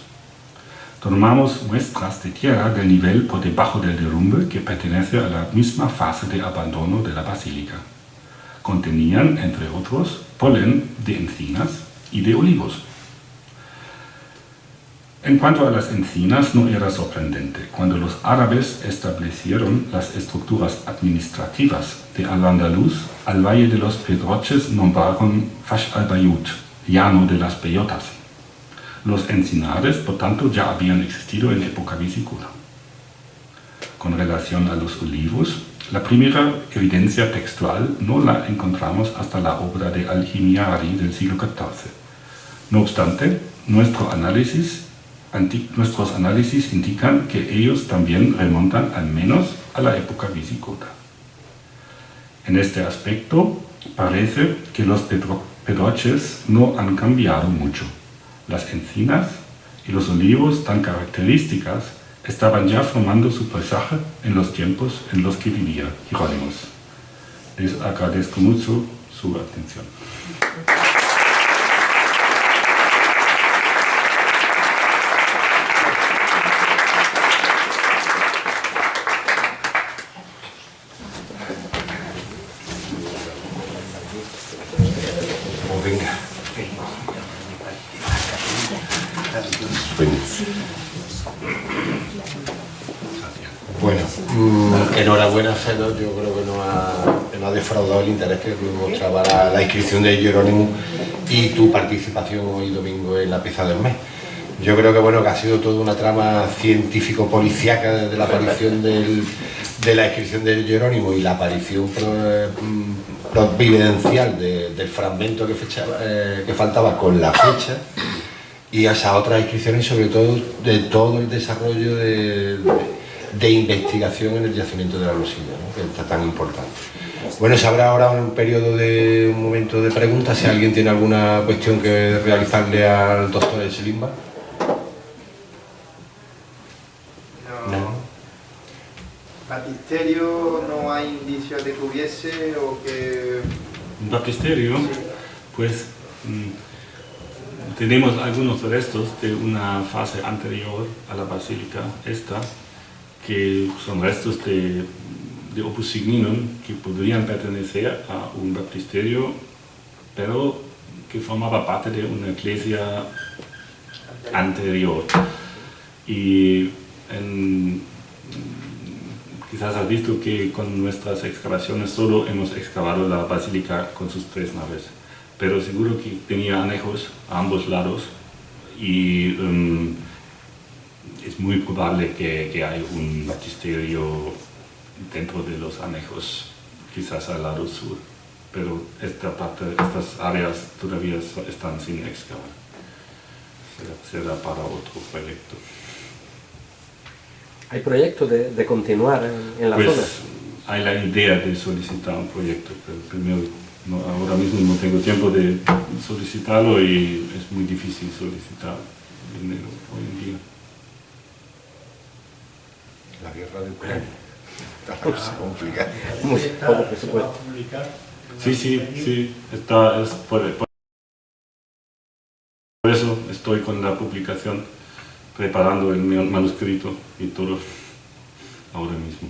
Tomamos muestras de tierra del nivel por debajo del derrumbe que pertenece a la misma fase de abandono de la basílica. Contenían, entre otros, polen de encinas y de olivos. En cuanto a las encinas, no era sorprendente. Cuando los árabes establecieron las estructuras administrativas de Al-Andalus, al Valle de los Pedroches nombraron Fash al-Bayut, llano de las peyotas. Los encinares, por tanto, ya habían existido en época visigoda. Con relación a los olivos, la primera evidencia textual no la encontramos hasta la obra de Al-Himyari del siglo XIV. No obstante, nuestro análisis, nuestros análisis indican que ellos también remontan al menos a la época visigoda. En este aspecto, parece que los pedroches no han cambiado mucho. Las encinas y los olivos tan características estaban ya formando su paisaje en los tiempos en los que vivía Jerónimos. Les agradezco mucho su atención. Enhorabuena Fedor, yo creo que no ha, defraudado el interés que mostraba la, inscripción de Jerónimo y tu participación hoy domingo en la pieza del mes. Yo creo que bueno que ha sido toda una trama científico-policiaca desde la aparición de la inscripción de Jerónimo y la aparición mm, providencial del fragmento que, eh, que faltaba con la fecha y esas otras inscripciones y sobre todo de todo el desarrollo de, investigación en el yacimiento de la Rosilla, que está tan importante. Bueno, se habrá ahora un periodo de un momento de preguntas, si alguien tiene alguna cuestión que realizarle al doctor Selimba. No. ¿Baptisterio no hay indicios de que hubiese o que...? ¿Baptisterio? Pues... Mm, tenemos algunos restos de una fase anterior a la basílica esta, que son restos de, de opus signum que podrían pertenecer a un baptisterio, pero que formaba parte de una iglesia anterior. Y quizás has visto que con nuestras excavaciones solo hemos excavado la basílica con sus tres naves, pero seguro que tenía anejos a ambos lados y em, es muy probable que, que hay un baptisterio dentro de los anejos, quizás al lado sur, pero esta parte, estas áreas todavía están sin excavar. Será, para otro proyecto. ¿Hay proyecto de, de continuar en, la pues, zona? Hay la idea de solicitar un proyecto, pero primero ahora mismo no tengo tiempo de solicitarlo y es muy difícil solicitar dinero hoy en día. La guerra de Ucrania. Está complicada. Muy poco presupuesto. Sí, sí, sí. Está, es por, por eso estoy con la publicación, preparando el manuscrito y todo ahora mismo.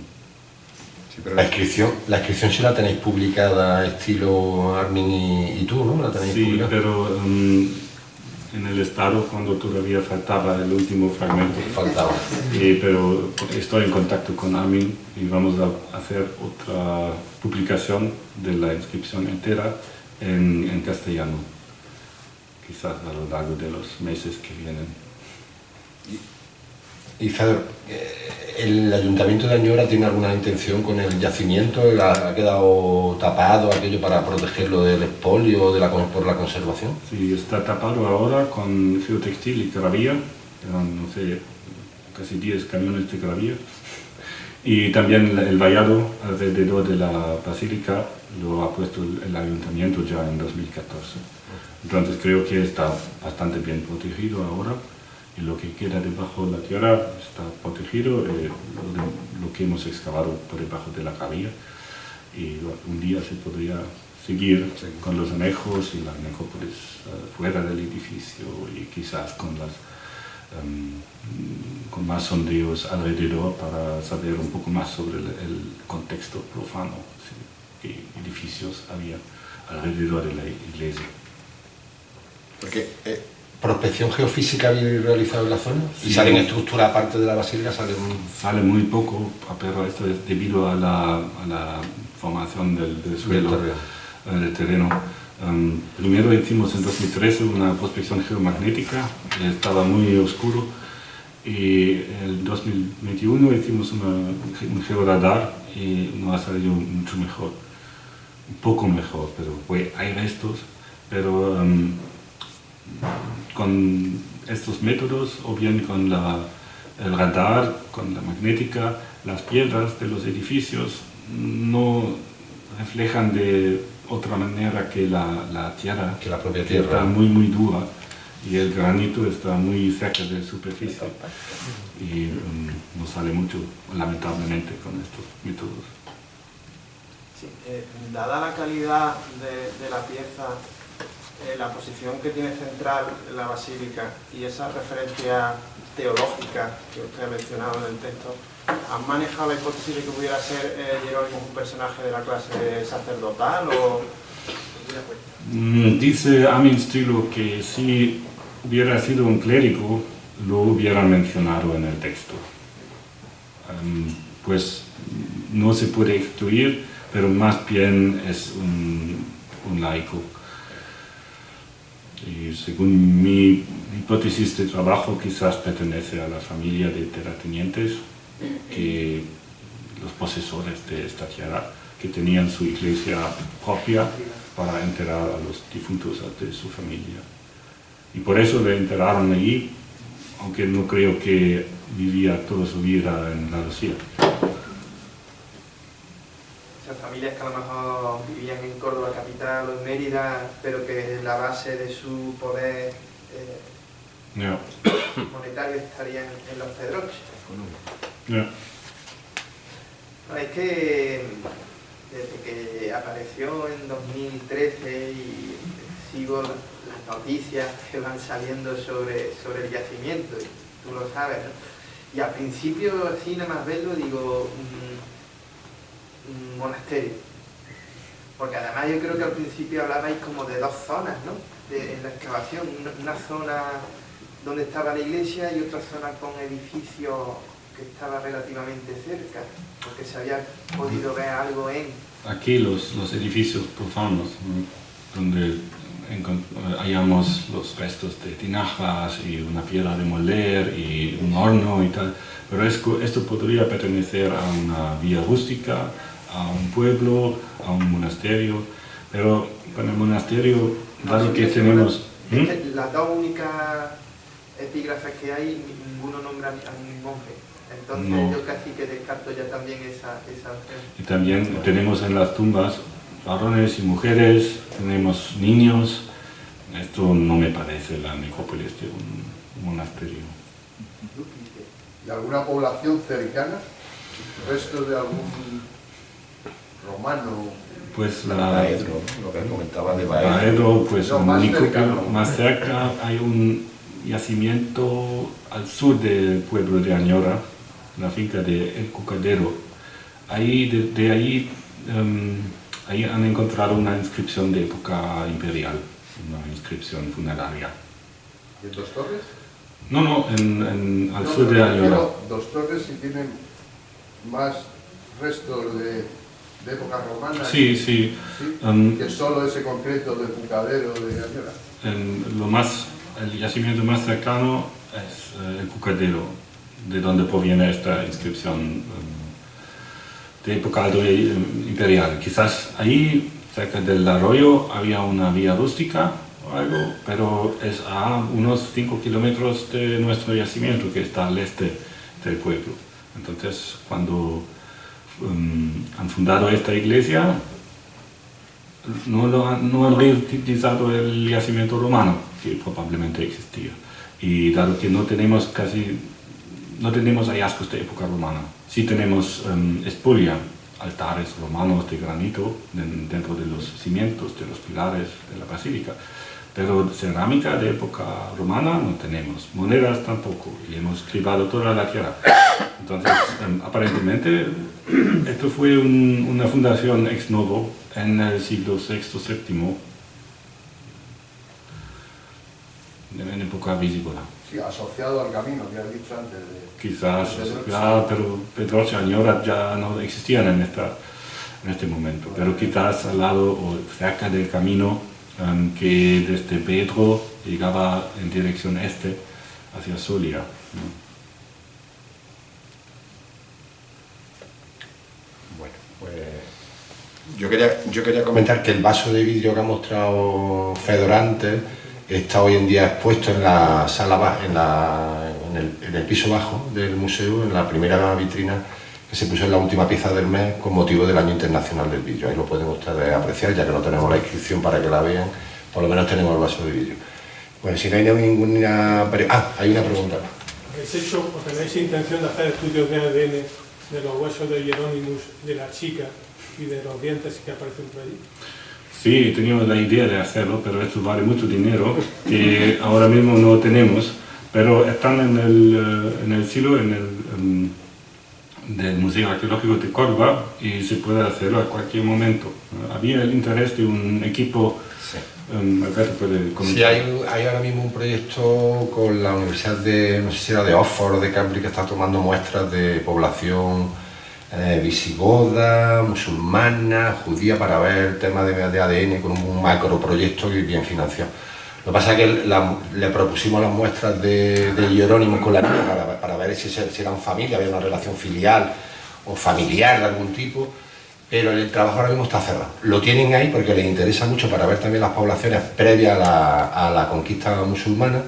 Sí, pero la inscripción, la inscripción sí la tenéis publicada estilo Armin y, y tú, ¿no? ¿La tenéis Sí, publicada? pero um, en el estado cuando todavía faltaba el último fragmento. Faltaba. Eh, pero estoy en contacto con Armin y vamos a hacer otra publicación de la inscripción entera en, en castellano, quizás a lo largo de los meses que vienen. Y Fedor, eh, ¿el Ayuntamiento de Añora tiene alguna intención con el yacimiento? ¿Ha quedado tapado aquello para protegerlo del expolio de la, por la conservación? Sí, está tapado ahora con geotextil y eran, no sé, casi 10 camiones de gravía. Y también el vallado alrededor de la basílica lo ha puesto el ayuntamiento ya en 2014. Entonces creo que está bastante bien protegido ahora y lo que queda debajo de la tierra está protegido, eh, lo, que hemos excavado por debajo de la gravía y un día se podría seguir sí. con los anejos y la necrópolis uh, fuera del edificio y quizás con las um, con más sondeos alrededor para saber un poco más sobre el, el contexto profano, ¿sí? qué edificios había alrededor de la iglesia. Porque eh, prospección geofísica habéis realizado en la zona sí. y salen estructuras aparte de la basílica salen sale muy poco pero esto es debido a la, a la formación del, del suelo del terreno, del terreno. Um, primero hicimos en 2013 una prospección geomagnética estaba muy oscuro y en 2021 hicimos una, un georadar y nos ha salido mucho mejor un poco mejor pero pues, hay restos pero um, con estos métodos o bien con la, el radar, con la magnética, las piedras de los edificios no reflejan de otra manera que la, la tierra, que la propia tierra. está muy muy dura y el granito está muy cerca de la superficie y um, no sale mucho lamentablemente con estos métodos. Sí, eh, dada la calidad de, de la pieza eh, la posición que tiene central la basílica y esa referencia teológica que usted ha mencionado en el texto, ¿han manejado la hipótesis de que pudiera ser eh, Jerónimo un personaje de la clase sacerdotal o...? Mm, dice Amin Stilo que si hubiera sido un clérigo, lo hubiera mencionado en el texto. Um, pues no se puede excluir, pero más bien es un laico. Y según mi hipótesis de trabajo, quizás pertenece a la familia de terratenientes, que los posesores de esta tierra, que tenían su iglesia propia para enterrar a los difuntos de su familia. Y por eso le enterraron allí, aunque no creo que vivía toda su vida en la Lucía esas familias que a lo mejor vivían en Córdoba capital o en Mérida, pero que la base de su poder eh, yeah. monetario estaría en, los Pedroches. Yeah. No, es que desde que apareció en 2013 y sigo las noticias que van saliendo sobre, sobre el yacimiento, y tú lo sabes, ¿no? Y al principio, así nada más verlo, digo, mmm, un monasterio. Porque además yo creo que al principio hablabais como de dos zonas, ¿no? De, en la excavación, una, zona donde estaba la iglesia y otra zona con edificios que estaba relativamente cerca, porque se había podido ver algo en... Aquí los, los edificios profanos, ¿no? donde hallamos los restos de tinajas y una piedra de moler y un horno y tal, pero es- esto podría pertenecer a una vía rústica, a un pueblo, a un monasterio, pero con el monasterio, dado que tenemos... ¿Mm? que las dos únicas epígrafes que hay, ni- ninguno nombra a ningún monje. Entonces No. yo casi que descarto ya también esa, esa opción. Y también tenemos en las tumbas varones y mujeres, tenemos niños. Esto no me parece la necrópolis de un monasterio. ¿Y alguna población cercana? ¿Restos de algún romano? Pues la Baedro, lo que comentaba de Baedro. Baedro, pues No, más nicópolo. cercano. más cerca hay un yacimiento al sur del pueblo de Añora, la finca de El Cucadero. Ahí, de, de ahí, em, ahí han encontrado una inscripción de época imperial, una inscripción funeraria. ¿Y en Dos Torres? No, no, en, en- al No, sur de Añora. Dos Torres si tienen más restos de, de época romana. Sí, sí. ¿sí? em, que solo ese concreto de Pucadero de en lo más, el yacimiento más cercano es eh, el Cucadero, de donde proviene esta inscripción em, de época alto e- imperial. Quizás ahí, cerca del arroyo, había una vía rústica o algo, pero es a unos 5 kilómetros de nuestro yacimiento, que está al este del pueblo. Entonces, cuando em, han fundado esta iglesia, no, lo han, no han reutilizado el yacimiento romano, que probablemente existía. Y dado que no tenemos casi, no tenemos hallazgos de época romana, sí tenemos em, espulia, altares romanos de granito den- dentro de los cimientos, de los pilares de la basílica, pero cerámica de época romana no tenemos, monedas tampoco, y hemos cribado toda la tierra. Entonces, em, aparentemente, esto fue un- una fundación ex novo en el siglo VI, VII, en época visigoda. Sí, asociado al camino que has dicho antes. De, Quizás, Pedroche. ya, pero Pedroche y Añora ya no existían en, esta, en este momento, pero quizás al lado o cerca del camino em, que desde Pedro llegaba en dirección este hacia Solia. ¿no? Bueno, pues yo quería, yo quería comentar que el vaso de vidrio que ha mostrado Fedor antes está hoy en día expuesto en la sala en, la- en el, en el piso bajo del museo, en la primera vitrina que se puso en la última pieza del mes con motivo del Año Internacional del Vidrio. Ahí lo pueden ustedes apreciar, ya que no tenemos la inscripción para que la vean, por lo menos tenemos el vaso de vidrio. Bueno, si no hay ninguna... Ah, hay una pregunta. ¿Habéis hecho o tenéis intención de hacer estudios de ADN de los huesos de Hieronymus, de la chica y de los dientes que aparecen por allí? Sí, teníamos la idea de hacerlo, pero esto vale mucho dinero que ahora mismo no tenemos, pero están en el, eh, en el silo en el, em, del Museo Arqueológico de Córdoba y se puede hacerlo a cualquier momento. Había el interés de un equipo, Sí. Alberto puede comentar. Sí, hay, un- hay ahora mismo un proyecto con la Universidad de, no sé si era de Oxford o de Cambridge, que está tomando muestras de población eh, visigoda, musulmana, judía, para ver el tema de, de ADN con un macro proyecto bien financiado. Lo que pasa es que le propusimos las muestras de, de Jerónimo con la niña para, ver si, si eran familia, había una relación filial o familiar de algún tipo pero el trabajo ahora mismo está cerrado. Lo tienen ahí porque les interesa mucho para ver también las poblaciones previas a la, conquista musulmana,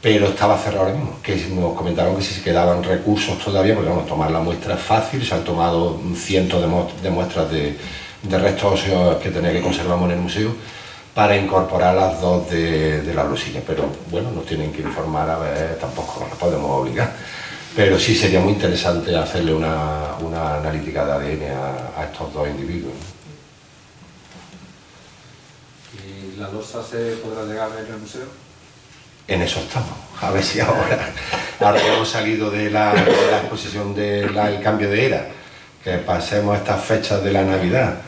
pero estaba cerrado ahora mismo, que nos comentaron que si se quedaban recursos todavía, porque vamos, tomar la muestra es fácil, se han tomado cientos de, mu- de muestras de, de restos óseos que tenía que conservamos en el museo para incorporar las dos de, de la blusilla, pero bueno, nos tienen que informar, a ver, tampoco nos podemos obligar. Pero sí sería muy interesante hacerle una, una analítica de ADN a, a estos dos individuos. ¿Y la losa se podrá llegar a ver en el museo? En eso estamos. A ver si ahora, ahora que hemos salido de la, de la exposición del cambio de era, que pasemos estas fechas de la Navidad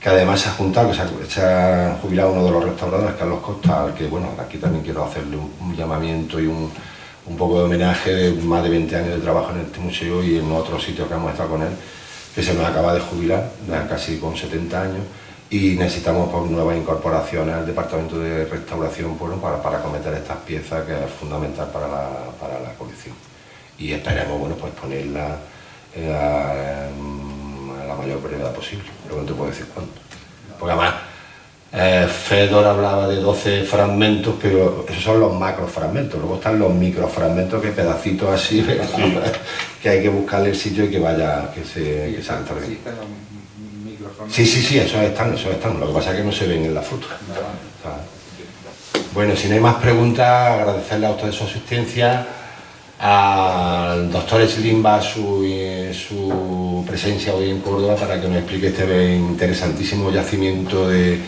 que además se ha juntado, que se ha, jubilado uno de los restauradores, Carlos Costa, al que bueno, aquí también quiero hacerle un, llamamiento y un, un poco de homenaje de más de 20 años de trabajo en este museo y en otros sitios que hemos estado con él, que se nos acaba de jubilar, casi con 70 años, y necesitamos pues, nuevas incorporaciones al departamento de restauración bueno, para, para acometer estas piezas que es fundamental para la, para la colección. Y esperemos bueno, pues ponerla eh, a la mayor brevedad posible, pero no te puedo decir cuánto. Porque además, eh, Fedor hablaba de 12 fragmentos, pero esos son los macrofragmentos, luego están los microfragmentos, que pedacitos así, que hay que buscarle el sitio y que vaya, que se, que m- micrófonos. Sí, sí, sí, esos están, esos están, lo que pasa es que no se ven en la foto. Bueno, si no hay más preguntas, agradecerle a ustedes su asistencia, al doctor Slimba su, eh, su presencia hoy en Córdoba para que nos explique este interesantísimo yacimiento de,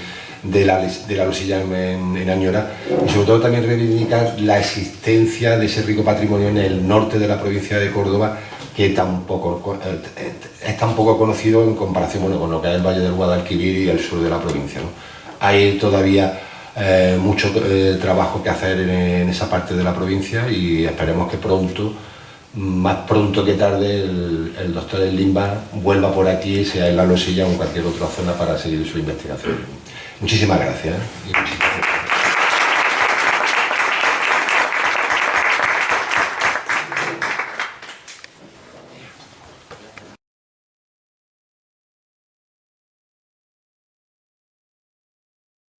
de la, de la Losilla en, en Añora y sobre todo también reivindicar la existencia de ese rico patrimonio en el norte de la provincia de Córdoba que tampoco eh, es tan poco conocido en comparación bueno, con lo que es el Valle del Guadalquivir y el sur de la provincia. ¿no? Hay todavía eh, mucho eh, trabajo que hacer en, esa parte de la provincia y esperemos que pronto, más pronto que tarde, el, el doctor Limba vuelva por aquí, sea en La Losilla o en cualquier otra zona para seguir su investigación. Muchísimas gracias. ¿eh?